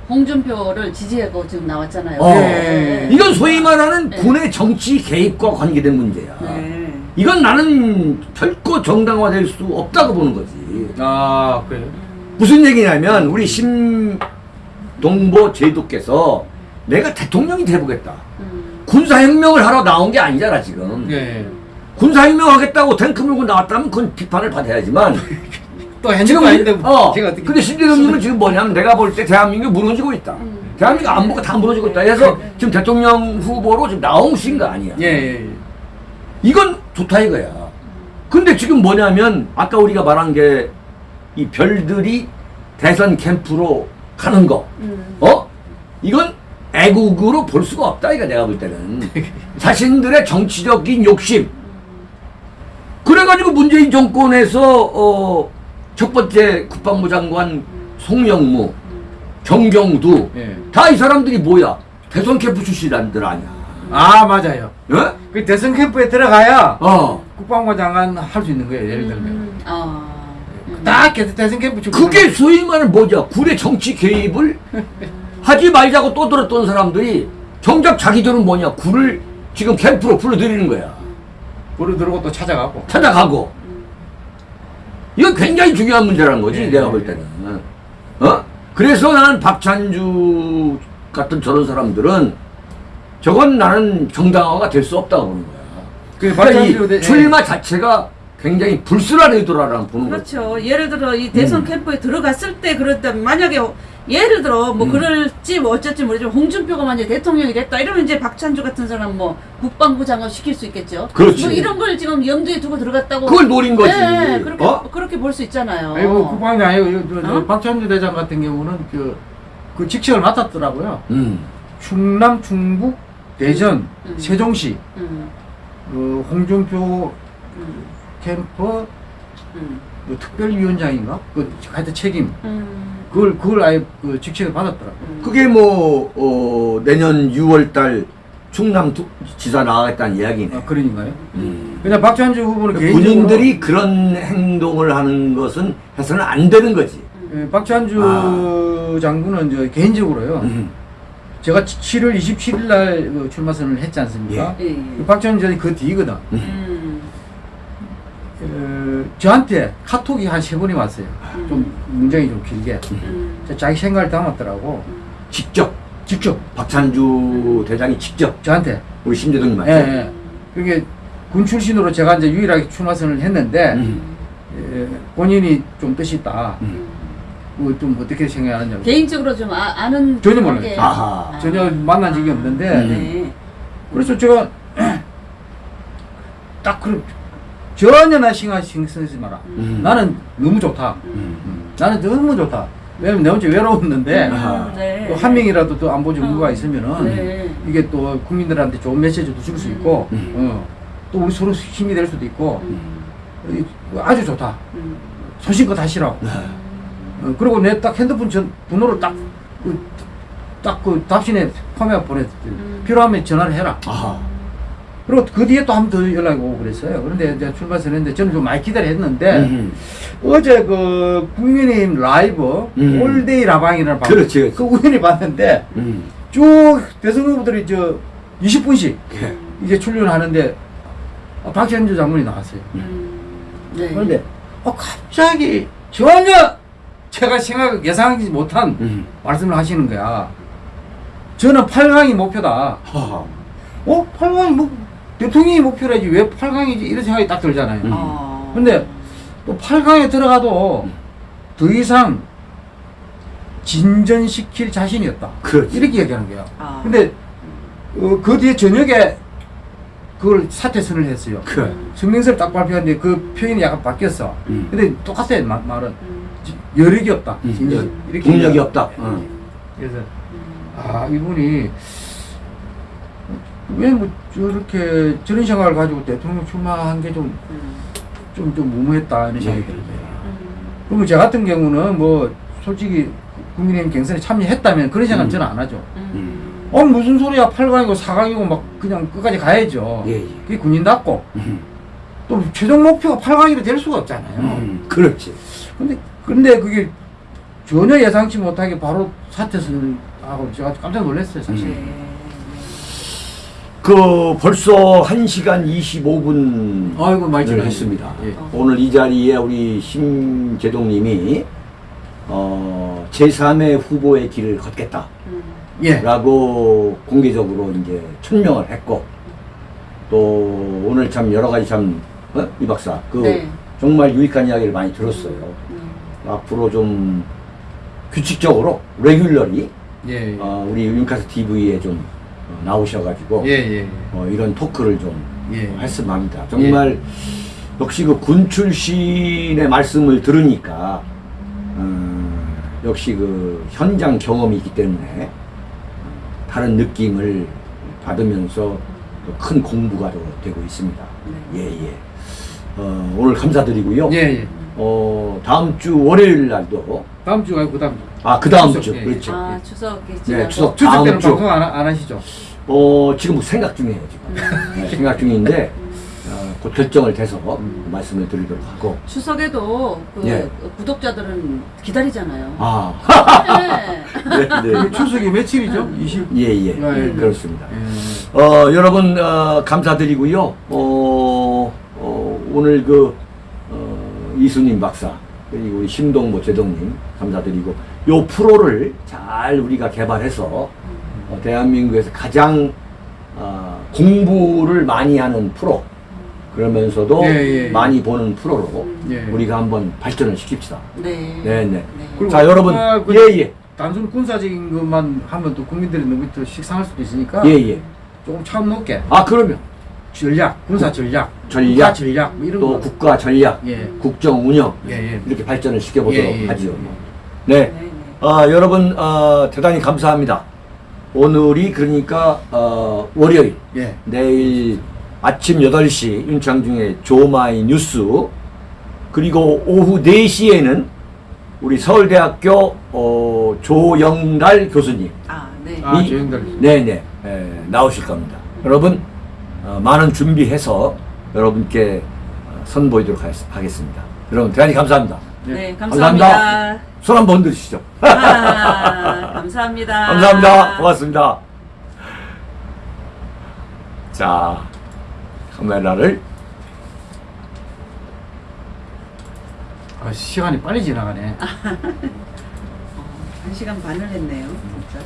홍준표를 지지하고 지금 나왔잖아요.
어.
네.
이건 소위 말하는
네.
군의 정치 개입과 관계된 문제야.
네.
이건 나는 결코 정당화될 수 없다고 보는 거지.
아, 그래요?
무슨 얘기냐면 우리 심동보 제도께서 내가 대통령이 돼보겠다.
음.
군사혁명을 하러 나온 게 아니잖아 지금.
예.
군사혁명 하겠다고 탱크 몰고 나왔다면 그건 비판을 받아야지만
또 현직
지금
아닌데
어
제가 어떻게
근데 신대동님은 지금 뭐냐면 내가 볼 때 대한민국이 무너지고 있다. 대한민국 안보가 다 무너지고 있다. 그래서 지금 대통령 후보로 지금 나오신 거 아니야.
예, 예, 예.
이건 좋다 이거야. 근데 지금 뭐냐면 아까 우리가 말한 게 이 별들이 대선 캠프로 가는 거,
음.
어? 이건 애국으로 볼 수가 없다 이거 내가 볼 때는 자신들의 정치적인 욕심. 그래가지고 문재인 정권에서 어, 첫 번째 국방부 장관 송영무, 정경두
예.
다이 사람들이 뭐야? 대선 캠프 출신들 아니야.
아 맞아요.
예?
그 대선 캠프에 들어가야
어.
국방부 장관 할 수 있는 거예요. 예를 들면
음. 아.
딱 계속 대선 캠프 출
그게 소위 말하는 뭐냐 군의 정치 개입을 하지 말자고 떠들었던 사람들이 정작 자기들은 뭐냐 군을 지금 캠프로 불러들이는 거야
불을 들고 또 찾아가고
찾아가고 이거 굉장히 중요한 문제라는 거지
예,
내가
예,
볼 때는 어 그래서 나는 박찬주 같은 저런 사람들은 저건 나는 정당화가 될 수 없다고 보는 거야
그
그러니까 이
박찬주 대-
출마 자체가 굉장히 불순한 의도라는 보는 거지
그렇죠. 예를 들어 이 대선
음.
캠프에 들어갔을 때 그랬다면 만약에 예를 들어 뭐
음.
그럴지 뭐 어쩔지 모르지만 홍준표가 만약 대통령이 됐다 이러면 이제 박찬주 같은 사람 뭐 국방부 장관 시킬 수 있겠죠.
그렇지.
뭐 이런 걸 지금 염두에 두고 들어갔다고.
그걸 노린 거지
네, 그렇게
어?
그렇게 볼 수 있잖아요.
아니 뭐 국방이 아니고 이- 저- 저
어?
박찬주 대장 같은 경우는 그, 그 직책을 맡았더라고요.
음.
충남, 충북, 대전,
음.
세종시,
음,
그 홍준표
음,
캠프
음,
뭐 특별위원장인가? 그 하여튼 책임
음,
그걸 그걸 아예 그 직책을 받았더라고요.
음.
그게 뭐 어, 내년 6월달 충남 두- 지사 나가겠다는 이야기네.
아, 그러니까요.
음.
그냥 박찬주 후보는 개인적으로
군인들이 그런 행동을 하는 것은 해서는 안 되는 거지.
예, 박찬주
아.
장군은 저 개인적으로요.
음.
제가 7월 27일 날그 출마 선언을 했지 않습니까?
예, 예.
그 박찬주 전이 그 뒤거든.
음,
어, 저한테 카톡이 한 세 번이 왔어요. 좀 문장이 좀 길게.
음,
저 자기 생각을 담았더라고.
직접
직접
박찬주 대장이 직접
저한테.
우리 심재동님
예,
맞죠?
예. 그게 군 출신으로 제가 이제 유일하게 출마 선언을 했는데
음.
예, 본인이 좀 뜻이 있다.
음.
그거 좀 어떻게 생각하느냐고.
개인적으로 좀 아, 아는
전혀 몰라요.
관계.
아하.
전혀 만난 적이 없는데
음.
네.
그래서 제가 딱 그럼 전혀 나 신경 쓰지 마라.
음.
나는 너무 좋다.
음.
나는 너무 좋다. 왜냐면 내 혼자 외로웠는데
음,
아하.
네.
또한 명이라도 또 안보 전문가가
어.
있으면은
네.
이게 또 국민들한테 좋은 메시지도 줄 수 있고
음.
어, 또 우리 서로 힘이 될 수도 있고
음,
이- 아주 좋다.
음,
소신껏 하시라고.
네.
어, 그리고 내 딱 핸드폰 전 번호를 딱 그, 딱그 답신에 포함해 보내.
음.
필요하면 전화를 해라.
아하.
그리고 그 뒤에 또 한 번 더 연락이 오고 그랬어요. 그런데 이제 출마선언 했는데 저는 좀 많이 기다려 했는데
음.
어제 그 국민의힘 라이브
음.
all day 라방이라는 방송
그렇지, 그렇지.
그 우연히 봤는데
음.
쭉 대선 후보들이 저 20분씩
예.
이제 출연하는데 어, 박찬주 장군이 나왔어요.
음, 네.
그런데 어, 갑자기 전혀 제가 생각 예상하지 못한
음.
말씀을 하시는 거야. 저는 8강이 목표다.
하하.
어? 8강이 뭐 대통령이 목표라지 왜 8강이지 이런 생각이 딱 들잖아요.
음.
어.
근데 또 8강에 들어가도 더 이상 진전시킬 자신이 없다.
그렇지.
이렇게 얘기하는 거야.
아.
근데 어, 그 뒤에 저녁에 그걸 사퇴 선을 했어요.
그.
성명서를 딱 발표했는데 그 표현이 약간 바뀌었어.
음.
근데 똑같아요 마- 말은
음,
여력이 없다.
음.
진전. 이렇게
동력이 없다. 어.
그래서
음.
아 이분이 왜 뭐 저렇게 저런 생각을 가지고 대통령 출마한 게 좀좀
음,
좀 무모했다 이런 생각이
네.
들어요.
음,
그러면 저 같은 경우는 뭐 솔직히 국민의힘 경선에 참여했다면 그런 생각 은
음.
저는 안 하죠.
음.
어 무슨 소리야 8강이고 4강이고 막 그냥 끝까지 가야죠.
예, 예.
그게 군인답고
음.
또 최종 목표가 8강이로 될 수가 없잖아요.
음. 그렇지.
근데 근데 그게 전혀 예상치 못하게 바로 사퇴선을 하고 제가 깜짝 놀랐어요 사실.
음. 그 벌써 1시간 25분
아이고 많이
을
지났네.
했습니다.
예.
오늘 이 자리에 우리 심재동 님이 어, 제3의 후보의 길을 걷겠다.
음.
예.
라고 공개적으로 이제 천명을 했고 또 오늘 참 여러 가지 참, 어? 이 박사. 그
네.
정말 유익한 이야기를 많이 들었어요.
음.
앞으로 좀 규칙적으로, 레귤러리,
예, 예.
어, 우리 윤카스 TV에 좀 어, 나오셔가지고,
예, 예.
어, 이런 토크를 좀
예.
어, 했으면 합니다. 정말 역시 그 군 출신의 말씀을 들으니까 음, 역시 그 현장 경험이 있기 때문에 어, 다른 느낌을 받으면서 또큰 공부가 더 되고 있습니다.
네.
예, 예. 어, 오늘 감사드리고요.
예, 예.
어, 다음 주 월요일 날도
다음 주가 그 다음 주.
아, 그 다음
추석,
주.
예,
그렇죠.
아 추석이
네. 추석.
추석
다음
때는
주.
방송 안, 하- 안 하시죠?
어, 지금 생각 중이에요, 지금.
음.
네, 생각 중인데, 어, 곧 결정을 돼서 말씀을 드리도록 하고.
추석에도 그
예.
구독자들은 기다리잖아요.
아,
네.
네, 네.
그 추석이 며칠이죠? 20.
예, 예.
예, 예.
그렇습니다.
예.
어, 여러분, 어, 감사드리고요. 어, 어, 오늘 그, 어, 이수님 박사, 그리고 우리 심동보 제동님 감사드리고, 요 프로를 잘 우리가 개발해서, 어, 대한민국에서 가장, 어, 공부를 많이 하는 프로, 그러면서도
예, 예, 예.
많이 보는 프로로
예.
우리가 한번 발전을 시킵시다.
네.
네, 네.
그리고
자, 여러분,
아, 그-
예, 예.
단순 군사적인 것만 하면 또 국민들이 너무 또 식상할 수도 있으니까
예, 예.
조금 차원 높게
아, 그러면
전략, 군사 전략,
전략,
국가 전략 뭐 이런
또
거.
국가 전략,
예.
국정 운영,
예, 예.
이렇게 발전을 시켜보도록
예, 예.
하지요. 네.
네, 네.
어, 여러분, 어, 대단히 감사합니다. 오늘이 그러니까, 어, 월요일,
예.
내일 아침 8시 윤창중의 조마이 뉴스, 그리고 오후 4시에는 우리 서울대학교 어, 조영달 교수님,
아, 네.
아,
이-
조영달.
네네, 에, 나오실 겁니다. 여러분, 어, 많은 준비해서 여러분께 어, 선보이도록 하겠- 하겠습니다. 여러분, 대단히 감사합니다.
네,
감사합니다.
감사합니다.
손 한번 흔드시죠.
아, 감사합니다.
감사합니다. 고맙습니다. 자, 카메라를
아, 시간이 빨리 지나가네.
한 시간 반을 했네요. 진짜.